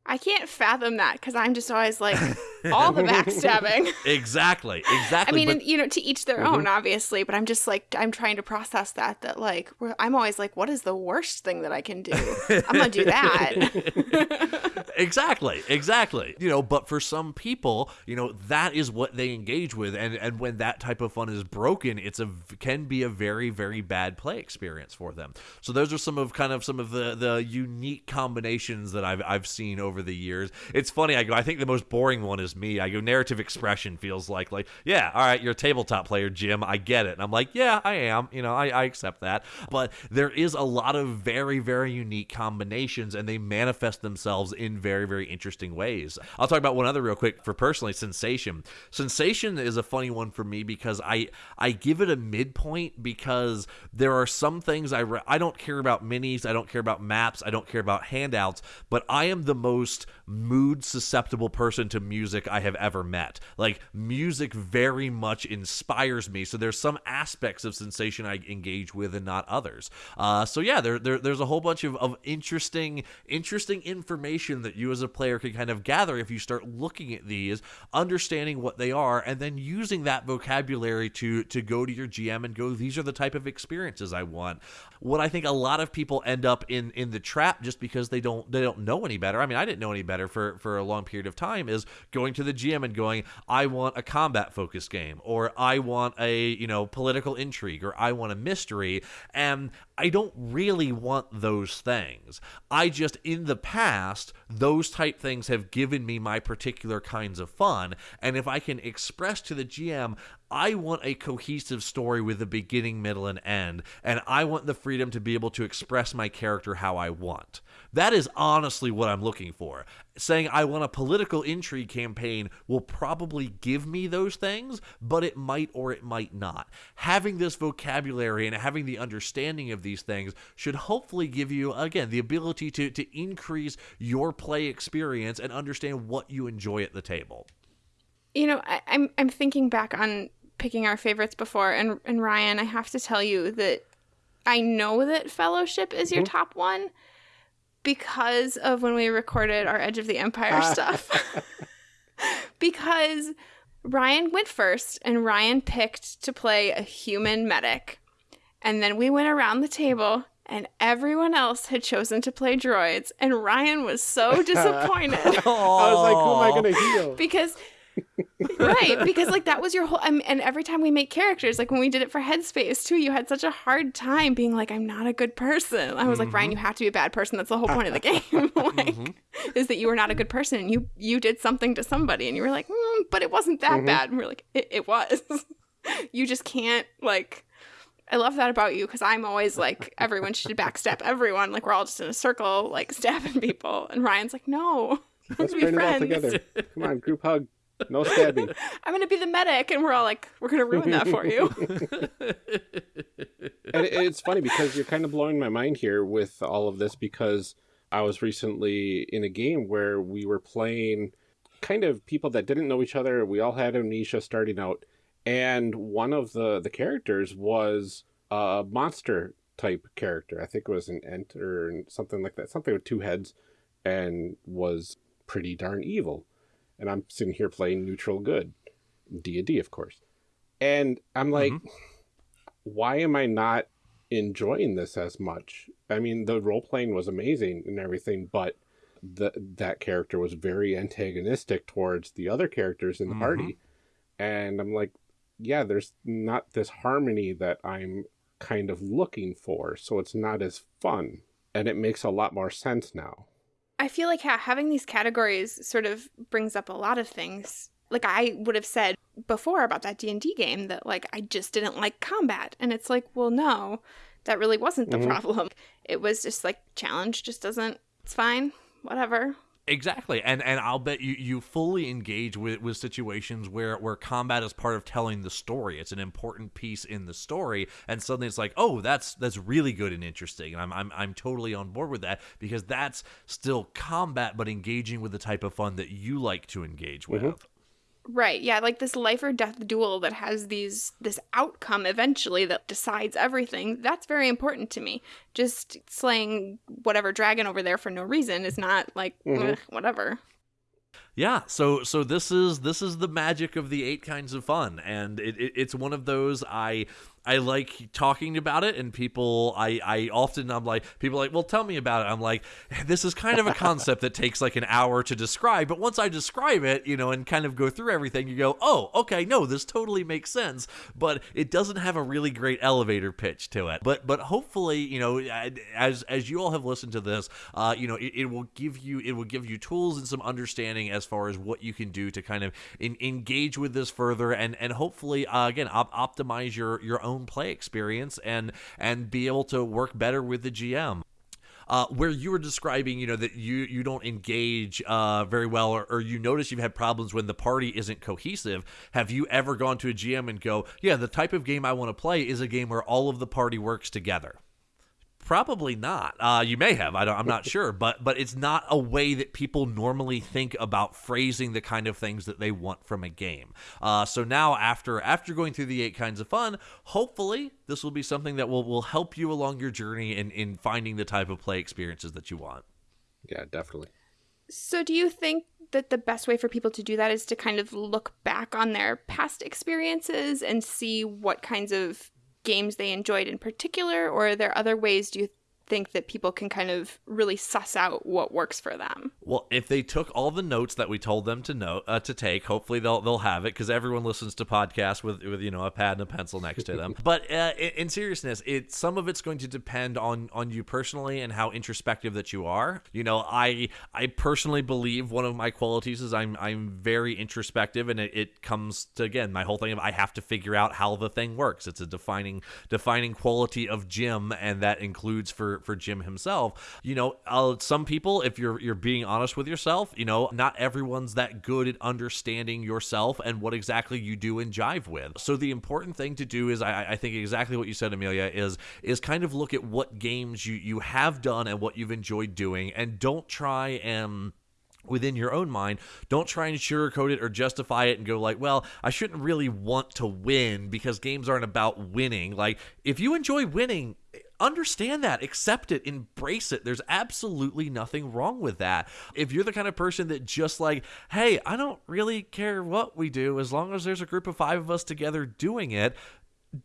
Speaker 3: I can't fathom that because I'm just always like [laughs] all the backstabbing. [laughs]
Speaker 4: exactly, exactly.
Speaker 3: I mean, but, and, you know, to each their mm-hmm. own, obviously. But I'm just like, I'm trying to process that. That like, I'm always like, what is the worst thing that I can do? I'm gonna do that. [laughs]
Speaker 4: exactly, exactly. You know, but for some people, you know, that is what they engage with, and and when that type of fun is broken, it's a can be a very very bad play experience for them. So those are some of kind of some of the the unique combinations that I've I've seen over over the years. It's funny. I go. I think the most boring one is me. I go. Narrative expression feels like like yeah. All right, you're a tabletop player, Jim. I get it. And I'm like, yeah, I am. You know, I, I accept that. But there is a lot of very very unique combinations, and they manifest themselves in very very interesting ways. I'll talk about one other real quick for personally. Sensation. Sensation is a funny one for me because I I give it a midpoint because there are some things I re- I don't care about minis. I don't care about maps. I don't care about handouts. But I am the most most mood susceptible person to music I have ever met. Like music very much inspires me. So there's some aspects of sensation I engage with and not others. Uh, so yeah, there, there, there's a whole bunch of, of interesting interesting information that you as a player can kind of gather if you start looking at these, understanding what they are, and then using that vocabulary to to go to your GM and go, these are the type of experiences I want. What I think a lot of people end up in in the trap just because they don't they don't know any better. I mean, I didn't know any better for for a long period of time is going to the GM and going, I want a combat focused game, or I want a you know political intrigue, or I want a mystery, and I don't really want those things. I just, in the past, those type things have given me my particular kinds of fun. And if I can express to the GM, I want a cohesive story with a beginning, middle, and end, and I want the freedom to be able to express my character how I want. That is honestly what I'm looking for. Saying I want a political intrigue campaign will probably give me those things, but it might or it might not. Having this vocabulary and having the understanding of these things should hopefully give you, again, the ability to, to increase your play experience and understand what you enjoy at the table.
Speaker 3: You know, I, I'm I'm thinking back on picking our favorites before, and and Ryan, I have to tell you that I know that Fellowship is your mm-hmm. top one because of when we recorded our Edge of the Empire ah. stuff. [laughs] because Ryan went first, and Ryan picked to play a human medic, and then we went around the table and everyone else had chosen to play droids, and Ryan was so [laughs] disappointed. [laughs] I
Speaker 1: was like, "Who am I going to heal?"
Speaker 3: Because right because like that was your whole um, and every time we make characters like when we did it for headspace too you had such a hard time being like i'm not a good person i was mm-hmm. like ryan you have to be a bad person that's the whole point of the [laughs] game [laughs] like mm-hmm. is that you were not a good person and you you did something to somebody and you were like mm, but it wasn't that mm-hmm. bad and we are like it, it was [laughs] you just can't like I love that about you because I'm always like everyone should backstab everyone. Like we're all just in a circle, like stabbing people. And Ryan's like, no,
Speaker 1: let's be friends. together. Come on, group hug. No stabbing. [laughs]
Speaker 3: I'm gonna be the medic, and we're all like, we're gonna ruin that for you. [laughs]
Speaker 1: and it's funny because you're kind of blowing my mind here with all of this because I was recently in a game where we were playing kind of people that didn't know each other. We all had amnesia starting out, and one of the the characters was a monster type character. I think it was an ent or something like that, something with two heads, and was pretty darn evil and I'm sitting here playing neutral good, D and D, of course, and I'm like, mm-hmm. why am I not enjoying this as much? I mean, the role playing was amazing and everything, but the that character was very antagonistic towards the other characters in the mm-hmm. party, and I'm like, yeah, there's not this harmony that I'm kind of looking for, so it's not as fun, and it makes a lot more sense now.
Speaker 3: I feel like ha- having these categories sort of brings up a lot of things. Like I would have said before about that D&D game that like I just didn't like combat and it's like, well no, that really wasn't the mm-hmm. problem. It was just like challenge just doesn't it's fine, whatever.
Speaker 4: Exactly, and and I'll bet you you fully engage with with situations where where combat is part of telling the story. It's an important piece in the story, and suddenly it's like, oh, that's that's really good and interesting, and I'm I'm I'm totally on board with that because that's still combat, but engaging with the type of fun that you like to engage with. Mm-hmm.
Speaker 3: Right. Yeah, like this life or death duel that has these this outcome eventually that decides everything. That's very important to me. Just slaying whatever dragon over there for no reason is not like mm-hmm. whatever.
Speaker 4: Yeah, so so this is this is the magic of the eight kinds of fun, and it, it, it's one of those I I like talking about it, and people, I, I often, I'm like, people like, well, tell me about it. I'm like, this is kind of a concept that takes like an hour to describe, but once I describe it, you know, and kind of go through everything, you go, oh, okay, no, this totally makes sense, but it doesn't have a really great elevator pitch to it. But, but hopefully, you know, as as you all have listened to this, uh, you know, it, it will give you, it will give you tools and some understanding as far as what you can do to kind of in, engage with this further, and and hopefully, uh, again, op- optimize your your own own play experience and and be able to work better with the GM. Uh, where you were describing, you know, that you you don't engage uh, very well, or, or, you notice you've had problems when the party isn't cohesive. Have you ever gone to a GM and go, "Yeah, the type of game I want to play is a game where all of the party works together"? Probably not. Uh, you may have. I am not sure, but but it's not a way that people normally think about phrasing the kind of things that they want from a game. Uh, so now, after after going through the eight kinds of fun, hopefully this will be something that will will help you along your journey in in finding the type of play experiences that you want.
Speaker 1: Yeah, definitely.
Speaker 3: So, do you think that the best way for people to do that is to kind of look back on their past experiences and see what kinds of games they enjoyed in particular, or are there other ways do you think that people can kind of really suss out what works for them.
Speaker 4: Well, if they took all the notes that we told them to know uh, to take, hopefully they'll they'll have it because everyone listens to podcasts with with you know a pad and a pencil next to them. [laughs] but uh, in, in, seriousness, it some of it's going to depend on on you personally and how introspective that you are. You know, I I personally believe one of my qualities is I'm I'm very introspective, and it, it comes to again my whole thing of I have to figure out how the thing works. It's a defining defining quality of Jim, and that includes for for Jim himself. You know, uh, some people, if you're you're being honest with yourself, you know, not everyone's that good at understanding yourself and what exactly you do and jive with. So the important thing to do is, I, I think exactly what you said, Amelia, is is kind of look at what games you you have done and what you've enjoyed doing, and don't try and within your own mind don't try and sugarcoat it or justify it and go like well i shouldn't really want to win because games aren't about winning like if you enjoy winning understand that, accept it, embrace it. There's absolutely nothing wrong with that. If you're the kind of person that just like, hey, I don't really care what we do as long as there's a group of five of us together doing it,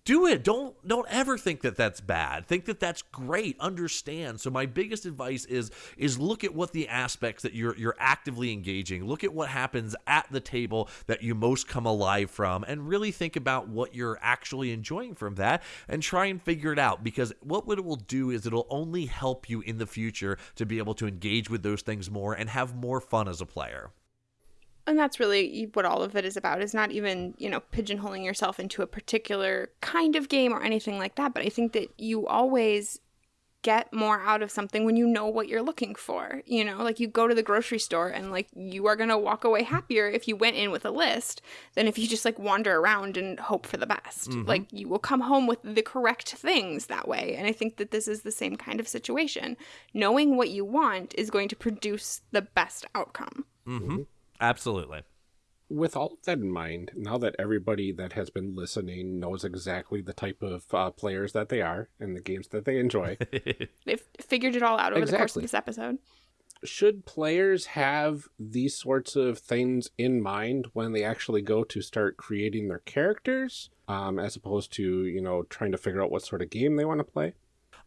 Speaker 4: do it. Don't don't ever think that that's bad. Think that that's great. Understand. So my biggest advice is is look at what the aspects that you're you're actively engaging. Look at what happens at the table that you most come alive from and really think about what you're actually enjoying from that and try and figure it out because what it will do is it'll only help you in the future to be able to engage with those things more and have more fun as a player
Speaker 3: and that's really what all of it is about is not even you know pigeonholing yourself into a particular kind of game or anything like that but i think that you always get more out of something when you know what you're looking for you know like you go to the grocery store and like you are going to walk away happier if you went in with a list than if you just like wander around and hope for the best mm-hmm. like you will come home with the correct things that way and i think that this is the same kind of situation knowing what you want is going to produce the best outcome
Speaker 4: mm-hmm. Absolutely.
Speaker 1: With all of that in mind, now that everybody that has been listening knows exactly the type of uh, players that they are and the games that they enjoy, [laughs]
Speaker 3: they've figured it all out over exactly. the course of this episode.
Speaker 1: Should players have these sorts of things in mind when they actually go to start creating their characters, um, as opposed to, you know, trying to figure out what sort of game they want to play?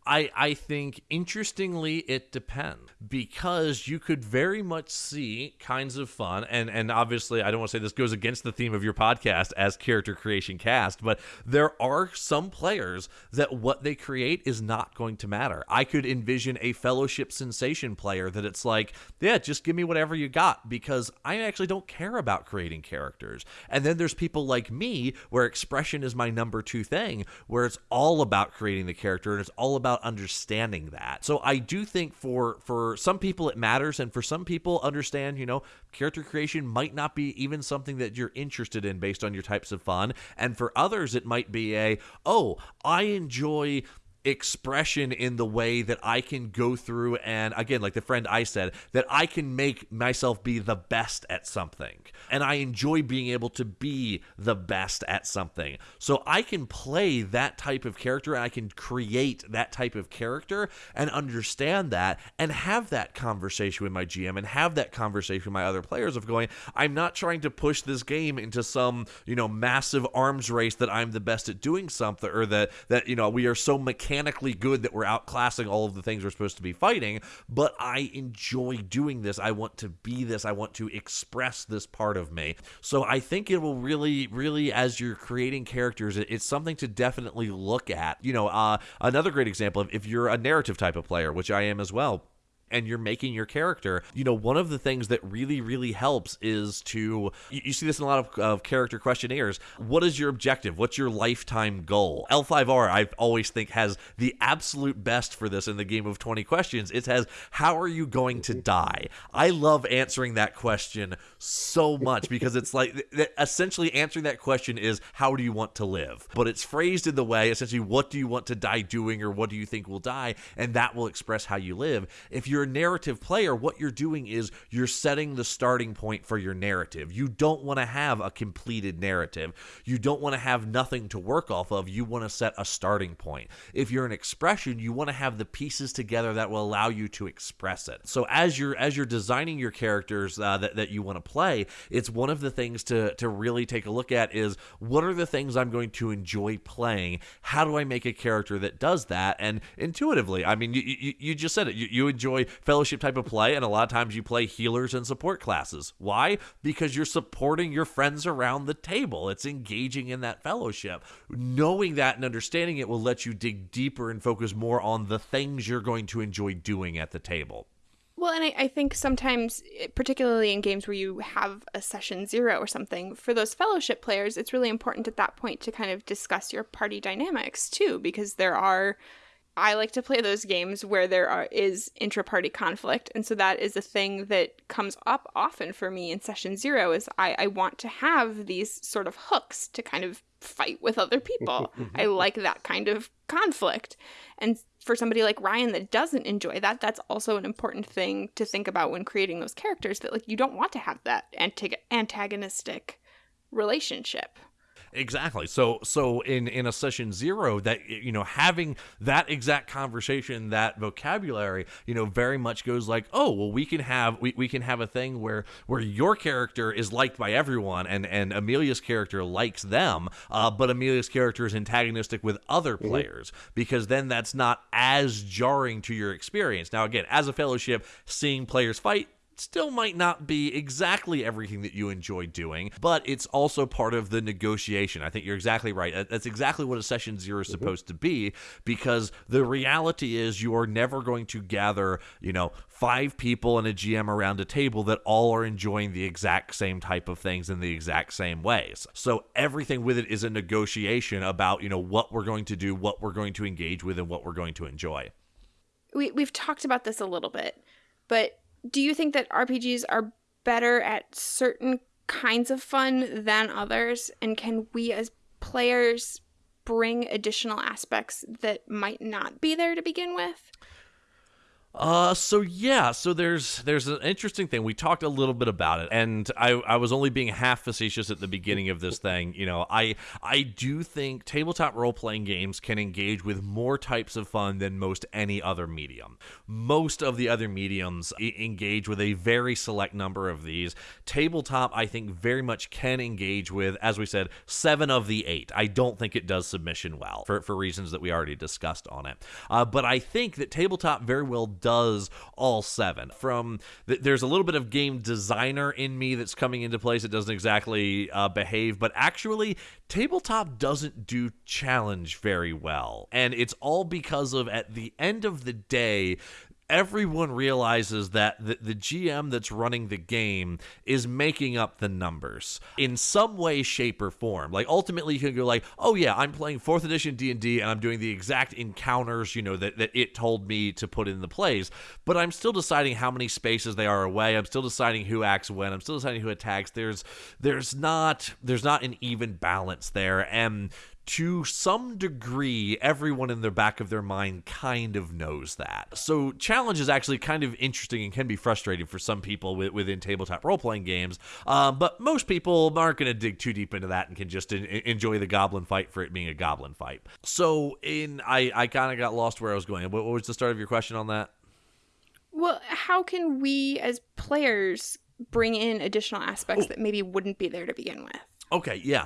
Speaker 4: I, I think interestingly it depends because you could very much see kinds of fun and and obviously I don't want to say this goes against the theme of your podcast as character creation cast but there are some players that what they create is not going to matter. I could envision a fellowship sensation player that it's like yeah just give me whatever you got because I actually don't care about creating characters. And then there's people like me where expression is my number 2 thing where it's all about creating the character and it's all about about understanding that. So I do think for for some people it matters and for some people understand, you know, character creation might not be even something that you're interested in based on your types of fun. And for others it might be a, "Oh, I enjoy expression in the way that I can go through and again like the friend I said that I can make myself be the best at something. And I enjoy being able to be the best at something. So I can play that type of character and I can create that type of character and understand that and have that conversation with my GM and have that conversation with my other players of going I'm not trying to push this game into some you know massive arms race that I'm the best at doing something or that that you know we are so mechanical mechanically good that we're outclassing all of the things we're supposed to be fighting, but I enjoy doing this. I want to be this. I want to express this part of me. So I think it will really, really, as you're creating characters, it's something to definitely look at. You know, uh, another great example of if you're a narrative type of player, which I am as well and you're making your character, you know, one of the things that really, really helps is to, you, you see this in a lot of, of, character questionnaires. What is your objective? What's your lifetime goal? L5R, I always think, has the absolute best for this in the game of 20 questions. It has, how are you going to die? I love answering that question so much because it's like, essentially answering that question is, how do you want to live? But it's phrased in the way, essentially, what do you want to die doing or what do you think will die? And that will express how you live. If you're you're a narrative player, what you're doing is you're setting the starting point for your narrative. You don't want to have a completed narrative. You don't want to have nothing to work off of. You want to set a starting point. If you're an expression, you want to have the pieces together that will allow you to express it. So as you're as you're designing your characters uh, that that you want to play, it's one of the things to to really take a look at is what are the things I'm going to enjoy playing? How do I make a character that does that? And intuitively, I mean, you you, you just said it. You, you enjoy fellowship type of play, and a lot of times you play healers and support classes. Why? Because you're supporting your friends around the table. It's engaging in that fellowship. Knowing that and understanding it will let you dig deeper and focus more on the things you're going to enjoy doing at the table.
Speaker 3: Well, and I, I, think sometimes, particularly in games where you have a session zero or something, for those fellowship players, it's really important at that point to kind of discuss your party dynamics too, because there are. I like to play those games where there are, is intra-party conflict, and so that is a thing that comes up often for me in session zero. Is I, I want to have these sort of hooks to kind of fight with other people. [laughs] Mm-hmm. I like that kind of conflict, and for somebody like Ryan that doesn't enjoy that, that's also an important thing to think about when creating those characters that like you don't want to have that antagonistic relationship.
Speaker 4: Exactly. So so in in a session zero, that you know having that exact conversation, that vocabulary, you know, very much goes like, oh well, we can have we, we can have a thing where where your character is liked by everyone, and and Amelia's character likes them, uh, but Amelia's character is antagonistic with other mm-hmm. players because then that's not as jarring to your experience. Now again, as a fellowship, seeing players fight still might not be exactly everything that you enjoy doing, but it's also part of the negotiation. I think you're exactly right. That's exactly what a session 0 is mm-hmm. supposed to be because the reality is you are never going to gather, you know, five people and a GM around a table that all are enjoying the exact same type of things in the exact same ways. So everything with it is a negotiation about, you know, what we're going to do, what we're going to engage with, and what we're going to enjoy.
Speaker 3: We, we've talked about this a little bit, but do you think that RPGs are better at certain kinds of fun than others? And can we as players bring additional aspects that might not be there to begin with?
Speaker 4: Uh, so yeah, so there's there's an interesting thing. We talked a little bit about it, and I I was only being half facetious at the beginning of this thing. You know, I I do think tabletop role playing games can engage with more types of fun than most any other medium. Most of the other mediums engage with a very select number of these. Tabletop, I think, very much can engage with, as we said, seven of the eight. I don't think it does submission well for for reasons that we already discussed on it. Uh, but I think that tabletop very well does all seven. From there's a little bit of game designer in me that's coming into place. It doesn't exactly uh, behave, but actually, tabletop doesn't do challenge very well, and it's all because of at the end of the day everyone realizes that the, the GM that's running the game is making up the numbers in some way, shape, or form. Like ultimately, you can go like, "Oh yeah, I'm playing fourth edition D and D, and I'm doing the exact encounters, you know, that that it told me to put in the plays." But I'm still deciding how many spaces they are away. I'm still deciding who acts when. I'm still deciding who attacks. There's there's not there's not an even balance there, and to some degree, everyone in the back of their mind kind of knows that. So, challenge is actually kind of interesting and can be frustrating for some people within tabletop role playing games. Um, but most people aren't going to dig too deep into that and can just enjoy the goblin fight for it being a goblin fight. So, in I, I kind of got lost where I was going. What, what was the start of your question on that?
Speaker 3: Well, how can we as players bring in additional aspects oh. that maybe wouldn't be there to begin with?
Speaker 4: Okay, yeah.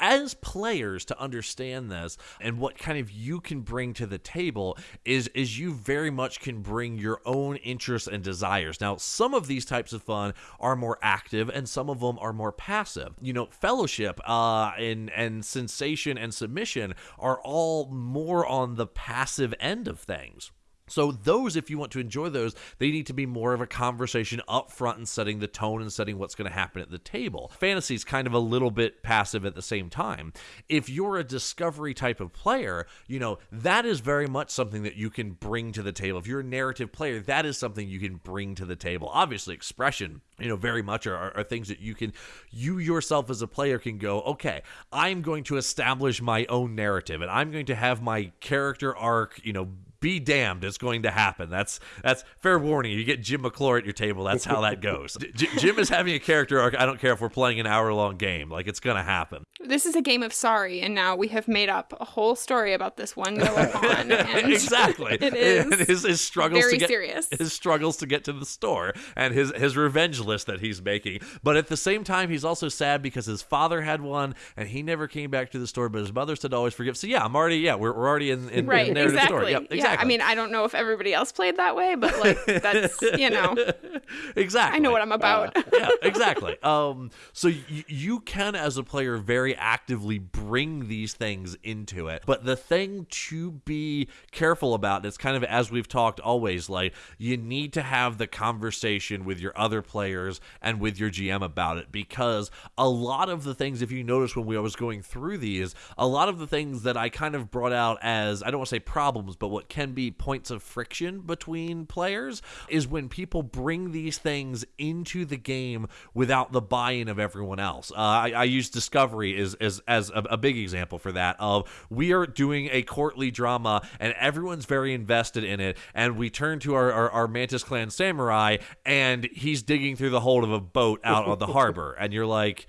Speaker 4: As players to understand this and what kind of you can bring to the table is is you very much can bring your own interests and desires. Now, some of these types of fun are more active and some of them are more passive. You know, fellowship uh and and sensation and submission are all more on the passive end of things. So those, if you want to enjoy those, they need to be more of a conversation up front and setting the tone and setting what's going to happen at the table. Fantasy is kind of a little bit passive at the same time. If you're a discovery type of player, you know, that is very much something that you can bring to the table. If you're a narrative player, that is something you can bring to the table. Obviously, expression you know very much are, are, things that you can you yourself as a player can go okay i'm going to establish my own narrative and i'm going to have my character arc you know be damned, it's going to happen. That's that's fair warning. You get Jim McClure at your table. That's how that goes. [laughs] J- Jim is having a character arc. I don't care if we're playing an hour long game. Like it's gonna happen.
Speaker 3: This is a game of sorry, and now we have made up a whole story about this one Goemon. [laughs] And
Speaker 4: exactly. [laughs]
Speaker 3: It is
Speaker 4: And his, his struggles
Speaker 3: very
Speaker 4: to get
Speaker 3: serious.
Speaker 4: his struggles to get to the store and his his revenge list that he's making. But at the same time, he's also sad because his father had one and he never came back to the store. But his mother said always forgive. So yeah, I'm already yeah we're, we're already in, in,
Speaker 3: right,
Speaker 4: in the narrative
Speaker 3: exactly.
Speaker 4: story. Yep, exactly.
Speaker 3: Yeah, I mean, I don't know if everybody else played that way, but like that's you know, [laughs]
Speaker 4: exactly.
Speaker 3: I know what I'm about.
Speaker 4: yeah, exactly. Um, so y- you can, as a player, very actively bring these things into it. But the thing to be careful about, it's kind of as we've talked always, like you need to have the conversation with your other players and with your GM about it because a lot of the things, if you notice when we was going through these, a lot of the things that I kind of brought out as I don't want to say problems, but what can be points of friction between players is when people bring these things into the game without the buy-in of everyone else. Uh, I, I use Discovery as as, as a, a big example for that. Of we are doing a courtly drama and everyone's very invested in it, and we turn to our, our, our Mantis Clan samurai, and he's digging through the hold of a boat out on the harbor, and you're like.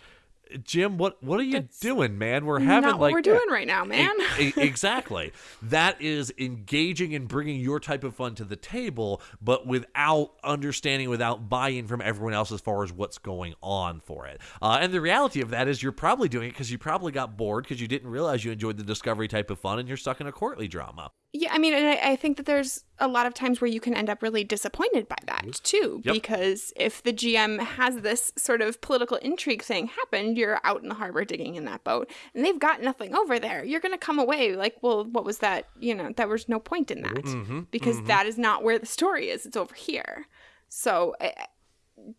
Speaker 4: Jim, what what are you doing, man? We're having
Speaker 3: not what
Speaker 4: like
Speaker 3: we're doing right now, man.
Speaker 4: E- [laughs] exactly. That is engaging and bringing your type of fun to the table, but without understanding, without buy-in from everyone else as far as what's going on for it. Uh, and the reality of that is, you're probably doing it because you probably got bored because you didn't realize you enjoyed the discovery type of fun, and you're stuck in a courtly drama.
Speaker 3: Yeah, I mean, and I, I think that there's a lot of times where you can end up really disappointed by that mm-hmm. too,
Speaker 4: Yep.
Speaker 3: because if the GM has this sort of political intrigue thing happen, you're out in the harbor digging in that boat, and they've got nothing over there. You're going to come away like, well, what was that? You know, there was no point in that mm-hmm. Mm-hmm. because that is not where the story is. It's over here. So. eh,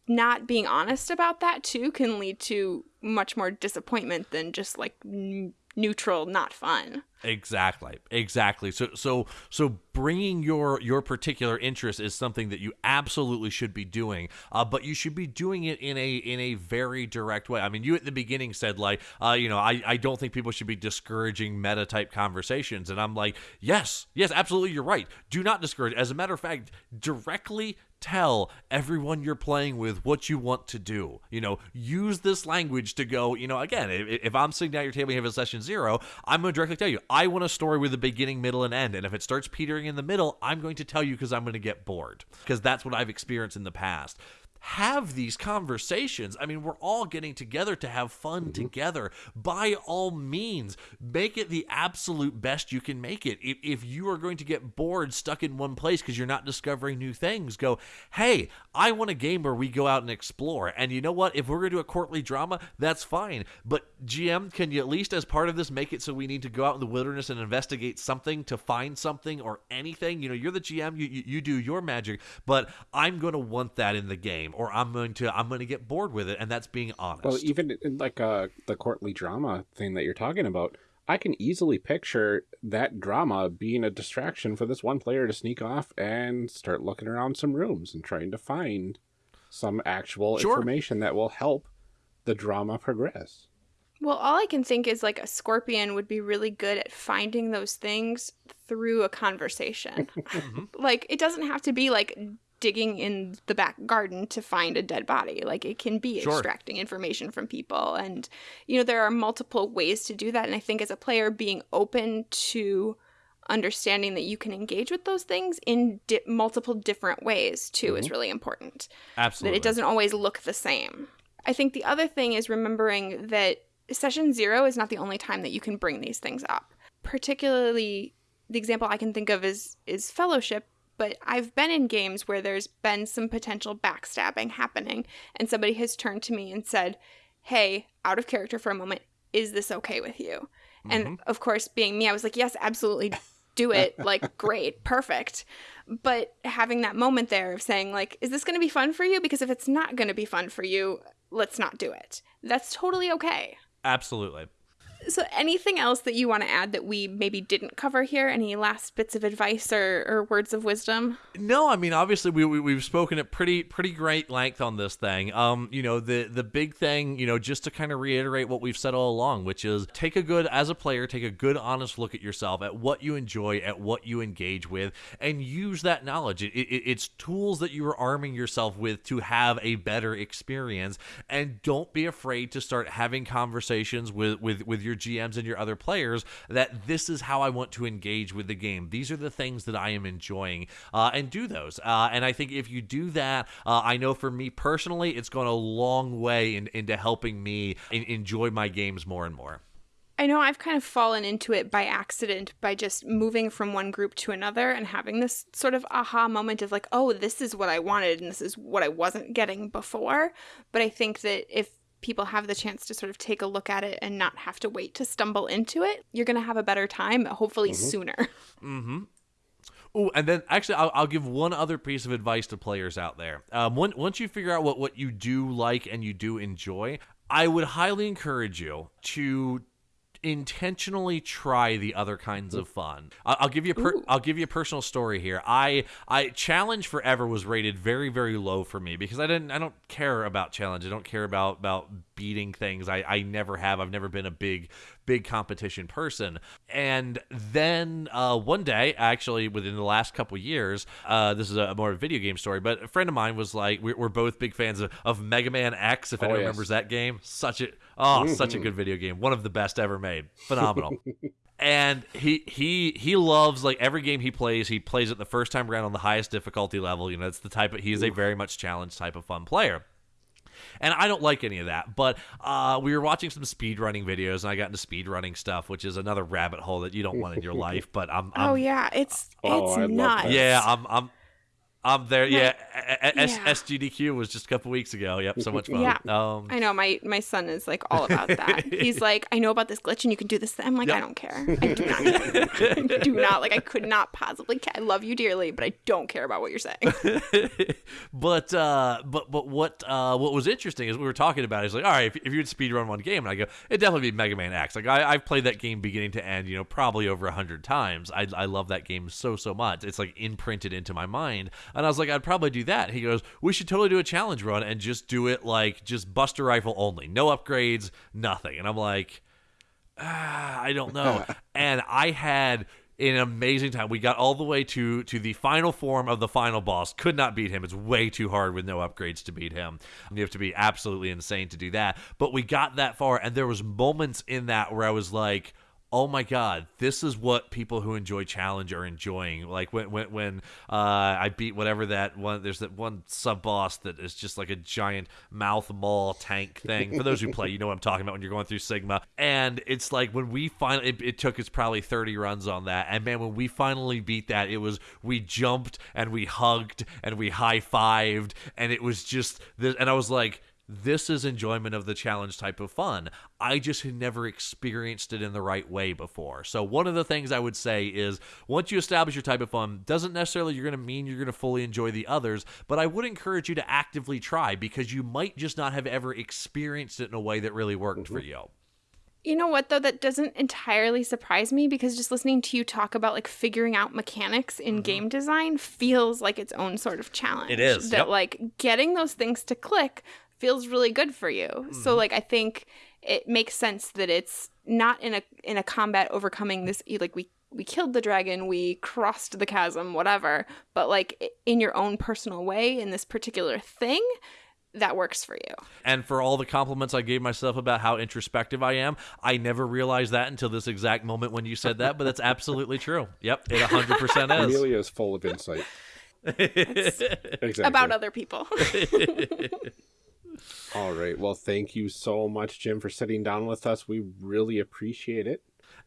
Speaker 3: not being honest about that too can lead to much more disappointment than just like n- neutral, not fun.
Speaker 4: Exactly. Exactly. So so so bringing your your particular interest is something that you absolutely should be doing. Uh, but you should be doing it in a in a very direct way. I mean, you at the beginning said like, uh, you know, I I don't think people should be discouraging meta type conversations, and I'm like, yes, yes, absolutely, you're right. Do not discourage. As a matter of fact, directly tell everyone you're playing with what you want to do. You know, use this language to go, you know, again, if, if I'm sitting down at your table and you have a session zero, I'm going to directly tell you, I want a story with a beginning, middle, and end. And if it starts petering in the middle, I'm going to tell you because I'm going to get bored. Because that's what I've experienced in the past. Have these conversations. I mean, we're all getting together to have fun mm-hmm. together. By all means, make it the absolute best you can make it. If, if you are going to get bored, stuck in one place because you're not discovering new things, go, hey, I want a game where we go out and explore. And you know what? If we're going to do a courtly drama, that's fine. But GM, can you at least, as part of this, make it so we need to go out in the wilderness and investigate something to find something or anything? You know, you're the GM, you, you, you do your magic, but I'm going to want that in the game, or I'm going to I'm going to get bored with it, and that's being honest.
Speaker 1: Well, even in like uh, the courtly drama thing that you're talking about, I can easily picture that drama being a distraction for this one player to sneak off and start looking around some rooms and trying to find some actual
Speaker 4: Sure.
Speaker 1: information that will help the drama progress.
Speaker 3: Well, all I can think is like a scorpion would be really good at finding those things through a conversation. [laughs] like it doesn't have to be like digging in the back garden to find a dead body. Like it can be
Speaker 4: Sure.
Speaker 3: extracting information from people and you know there are multiple ways to do that and I think as a player being open to understanding that you can engage with those things in di- multiple different ways too is mm-hmm. really important
Speaker 4: Absolutely.
Speaker 3: that it doesn't always look the same. I think the other thing is remembering that session zero is not the only time that you can bring these things up. Particularly, the example I can think of is is fellowship. But I've been in games where there's been some potential backstabbing happening, and somebody has turned to me and said, "Hey, out of character for a moment, is this okay with you?" And mm-hmm. of course, being me, I was like, "Yes, absolutely." Do it [laughs] like great, perfect. But having that moment there of saying, like, is this going to be fun for you? Because if it's not going to be fun for you, let's not do it. That's totally okay.
Speaker 4: Absolutely.
Speaker 3: So, anything else that you want to add that we maybe didn't cover here? Any last bits of advice or, or words of wisdom?
Speaker 4: No, I mean obviously we, we we've spoken at pretty pretty great length on this thing. Um, you know the the big thing, you know, just to kind of reiterate what we've said all along, which is take a good as a player, take a good honest look at yourself, at what you enjoy, at what you engage with, and use that knowledge. It, it, it's tools that you are arming yourself with to have a better experience, and don't be afraid to start having conversations with with with your GMs and your other players that this is how I want to engage with the game. These are the things that I am enjoying, uh, and do those. Uh, and I think if you do that, uh, I know for me personally, it's gone a long way in, into helping me in, enjoy my games more and more.
Speaker 3: I know I've kind of fallen into it by accident by just moving from one group to another and having this sort of aha moment of like, oh, this is what I wanted and this is what I wasn't getting before. But I think that if people have the chance to sort of take a look at it and not have to wait to stumble into it, you're going to have a better time, hopefully mm-hmm. sooner. [laughs]
Speaker 4: Mm-hmm. Oh, and then actually, I'll, I'll, give one other piece of advice to players out there. Um, when, once you figure out what, what you do like and you do enjoy, I would highly encourage you to intentionally try the other kinds of fun. I'll, I'll give you a per- I'll give you a personal story here. I I challenge forever was rated very very low for me because I didn't I don't care about challenge. I don't care about about beating things. I I never have. I've never been a big big competition person. And then uh, one day, actually within the last couple years, uh, this is a more video game story, but a friend of mine was like, we're, we're both big fans of, of Mega Man X. If oh, anyone yes. remembers that game, such a oh, mm-hmm. such a good video game, one of the best ever made, phenomenal. [laughs] and he he he loves like every game he plays he plays it the first time around on the highest difficulty level you know it's the type of he is a very much challenged type of fun player and I don't like any of that. But uh, we were watching some speed running videos, and I got into speed running stuff, which is another rabbit hole that you don't want in your [laughs] life. But I'm, I'm
Speaker 3: oh yeah, it's oh, it's nuts.
Speaker 4: Yeah, I'm I'm I'm there. Yeah, S- yeah. SGDQ was just a couple weeks ago. Yep, so much fun.
Speaker 3: Yeah, um, I know. My my son is like all about that. He's [laughs] like, I know about this glitch, and you can do this. I'm like, yep. I don't care. I do not care. I do not like. I could not possibly. Care. I love you dearly, but I don't care about what you're saying. [laughs]
Speaker 4: but uh, but but what uh, what was interesting is we were talking about. Is like, all right, if, if you would speed run one game, and I go, it definitely be Mega Man X. Like I, I've played that game beginning to end, you know, probably over a hundred times. I I love that game so so much. It's like imprinted into my mind. And I was like, I'd probably do that. He goes, we should totally do a challenge run and just do it like just Buster Rifle only, no upgrades, nothing. And I'm like, ah, I don't know. [laughs] and I had an amazing time. We got all the way to to the final form of the final boss. Could not beat him. It's way too hard with no upgrades to beat him. You have to be absolutely insane to do that. But we got that far, and there was moments in that where I was like oh my god this is what people who enjoy challenge are enjoying. Like when when, when uh, i beat whatever that one there's that one sub boss that is just like a giant mouth maul tank thing. For those who play you know what i'm talking about when you're going through sigma. And it's like when we finally it, it took us probably 30 runs on that. And man when we finally beat that it was we jumped and we hugged and we high-fived and it was just this and i was like this is enjoyment of the challenge type of fun. I just had never experienced it in the right way before. So one of the things I would say is once you establish your type of fun, doesn't necessarily you're going to mean you're going to fully enjoy the others, but I would encourage you to actively try because you might just not have ever experienced it in a way that really worked mm-hmm. for you.
Speaker 3: You know what though that doesn't entirely surprise me because just listening to you talk about like figuring out mechanics in mm-hmm. game design feels like its own sort of challenge.
Speaker 4: It is.
Speaker 3: That yep. like getting those things to click feels really good for you. Mm. So mm-hmm. like I think it makes sense that it's not in a in a combat overcoming this like we we killed the dragon, we crossed the chasm, whatever, but like in your own personal way in this particular thing, that works for you.
Speaker 4: And for all the compliments I gave myself about how introspective I am, I never realized that until this exact moment when you said that, but that's absolutely true. Yep, it 100%
Speaker 1: is. Amelia is full of insight. [laughs]
Speaker 3: exactly. About other people. [laughs]
Speaker 1: All right. Well, thank you so much, Jim, for sitting down with us. We really appreciate it.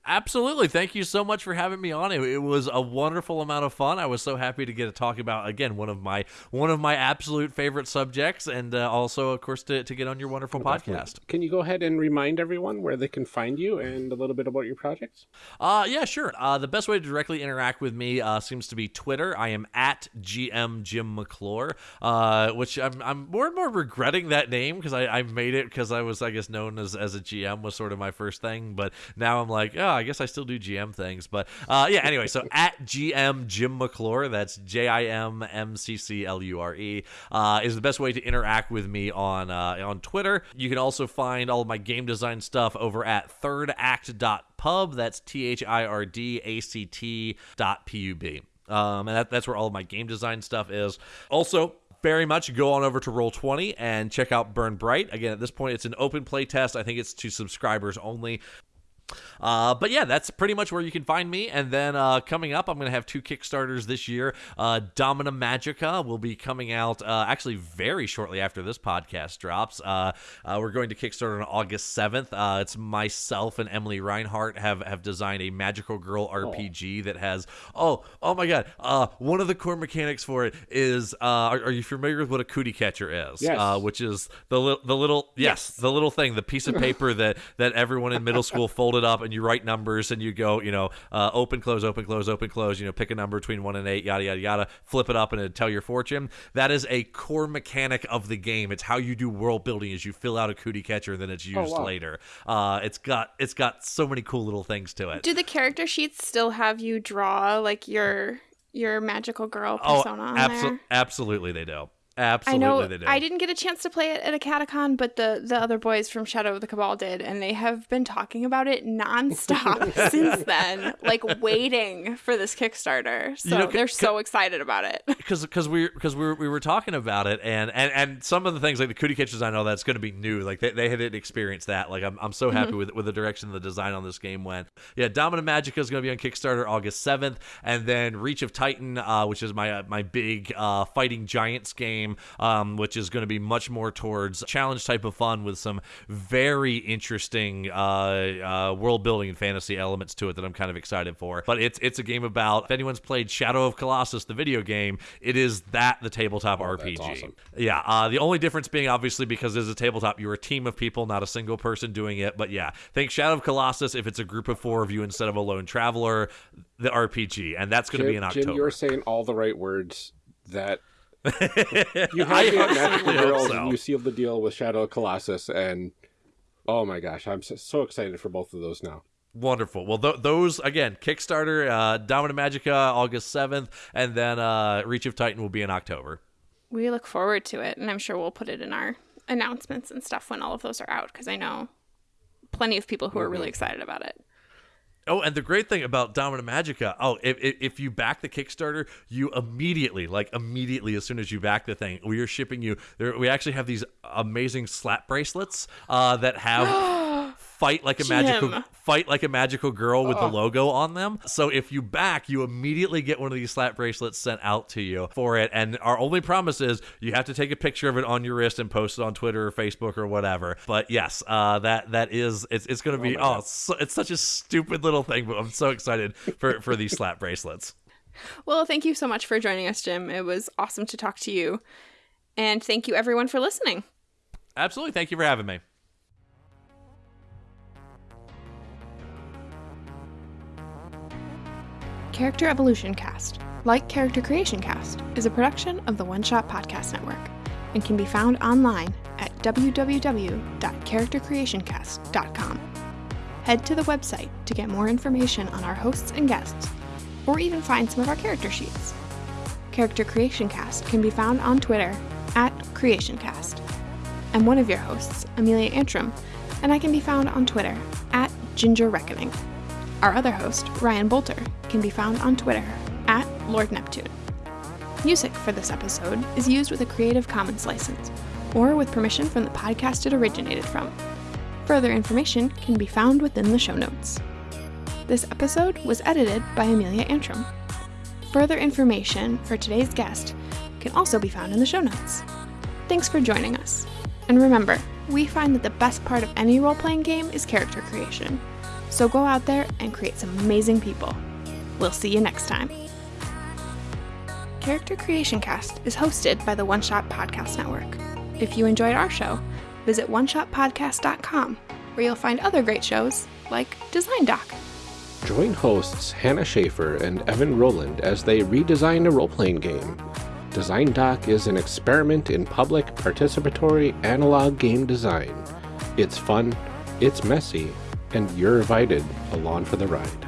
Speaker 4: Absolutely. Thank you so much for having me on. It, it, was a wonderful amount of fun. I was so happy to get to talk about again one of my one of my absolute favorite subjects, and uh, also, of course, to, to get on your wonderful podcast.
Speaker 1: Can you go ahead and remind everyone where they can find you and a little bit about your projects?
Speaker 4: Uh, yeah, sure. Uh, the best way to directly interact with me uh, seems to be Twitter. I am at GM Jim McClure, uh, which I'm, I'm more and more regretting that name because I, I made it because I was, I guess, known as, as a GM was sort of my first thing. But now I'm like, oh, I guess I still do GM things. But uh, yeah, anyway, so [laughs] at GM Jim McClure, that's J I M M C C L U R E, uh, is the best way to interact with me on uh, on Twitter. You can also find all of my game design stuff over at thirdact.pub. That's T H I R D A C T dot P U B. Um, and that, that's where all of my game design stuff is. Also, very much go on over to Roll20 and check out Burn Bright. Again, at this point, it's an open play test. I think it's to subscribers only. Uh, but yeah, that's pretty much where you can find me. And then uh, coming up, I'm going to have two Kickstarters this year. Uh, Domina Magica will be coming out uh, actually very shortly after this podcast drops. Uh, uh, we're going to Kickstarter on August 7th. Uh, it's myself and Emily Reinhart have, have designed a Magical Girl RPG oh. that has, oh, oh my God. one of the core mechanics for it is, are, are, you familiar with what a cootie catcher is?
Speaker 1: Yes.
Speaker 4: which is the, li- the little, yes, yes, the little thing, the piece of paper that, that everyone in middle school [laughs] folded it up and you write numbers and you go, you know, uh, open, close, open, close, open, close, you know, pick a number between one and eight, yada, yada, yada, flip it up and it tell your fortune. That is a core mechanic of the game. It's how you do world building is you fill out a cootie catcher and then it's oh, used oh, wow. later. Uh, it's got, it's got so many cool little things to it.
Speaker 3: Do the character sheets still have you draw like your, your magical girl oh, persona oh, abso-
Speaker 4: absolutely they do. Absolutely, I know.
Speaker 3: They. I didn't get a chance to play it at a catacon, but the the other boys from Shadow of the Cabal did, and they have been talking about it nonstop [laughs] since then, like waiting for this Kickstarter. So you know, they're so excited about it. [laughs]
Speaker 4: Because because we because we were, we were talking about it, and and and some of the things like the cootie catchers, I know that's going to be new. Like they, they hadn't experienced that. Like I'm I'm so happy mm-hmm. with with the direction the design on this game went. Yeah, Domina Magica is going to be on Kickstarter August seventh, and then Reach of Titan, uh, which is my uh, my big uh, fighting giants game game, um, which is going to be much more towards challenge type of fun with some very interesting uh, uh, world building and fantasy elements to it that I'm kind of excited for. But it's it's a game about if anyone's played Shadow of Colossus, the video game, it is that the tabletop oh, RPG. Awesome. Yeah. Uh, the only difference being obviously because it's a tabletop, you're a team of people, not a single person doing it. But yeah, think Shadow of Colossus if it's a group of four of you instead of a lone traveler, the RPG, and that's going to be in October.
Speaker 1: Jim, you're saying all the right words that you [laughs] have the Magical Girls, so. and you seal the deal with Shadow of Colossus, and oh my gosh, I'm so excited for both of those now.
Speaker 4: Wonderful. Well, th- those again, Kickstarter, uh, Domina Magica, August seventh, and then uh, Reach of Titan will be in October.
Speaker 3: We look forward to it, and I'm sure we'll put it in our announcements and stuff when all of those are out, because I know plenty of people who are really mm-hmm. excited about it.
Speaker 4: Oh, and the great thing about Domina Magica, oh, if, if you back the Kickstarter, you immediately, like immediately, as soon as you back the thing, we are shipping you. There, we actually have these amazing slap bracelets uh, that have [gasps] [gasps] fight like a Jim. magical fight like a magical girl with oh. the logo on them. So if you back, you immediately get one of these slap bracelets sent out to you for it. And our only promise is you have to take a picture of it on your wrist and post it on Twitter or Facebook or whatever. But yes, uh, that that is it's, it's going to be oh, oh it's, so, it's such a stupid little thing, but I'm so excited for for these slap bracelets.
Speaker 3: Well, thank you so much for joining us, Jim. It was awesome to talk to you. And thank you everyone for listening.
Speaker 4: Absolutely. Thank you for having me.
Speaker 3: Character Evolution Cast, like Character Creation Cast, is a production of the One Shot Podcast Network and can be found online at www.charactercreationcast.com. Head to the website to get more information on our hosts and guests, or even find some of our character sheets. Character Creation Cast can be found on Twitter at CreationCast. I'm one of your hosts, Amelia Antrim, and I can be found on Twitter at Ginger Reckoning. Our other host, Ryan Boelter, can be found on Twitter at Lord Neptune. Music for this episode is used with a Creative Commons license, or with permission from the podcast it originated from. Further information can be found within the show notes. This episode was edited by Amelia Antrim. Further information for today's guest can also be found in the show notes. Thanks for joining us. And remember, we find that the best part of any role playing game is character creation. So go out there and create some amazing people. We'll see you next time. Character Creation Cast is hosted by the One Shot Podcast Network. If you enjoyed our show, visit oneshotpodcast.com, where you'll find other great shows like Design Doc.
Speaker 1: Join hosts Hannah Shaffer and Evan Rowland as they redesign a role playing game. Design Doc is an experiment in public participatory analog game design. It's fun, it's messy, and you're invited along for the ride.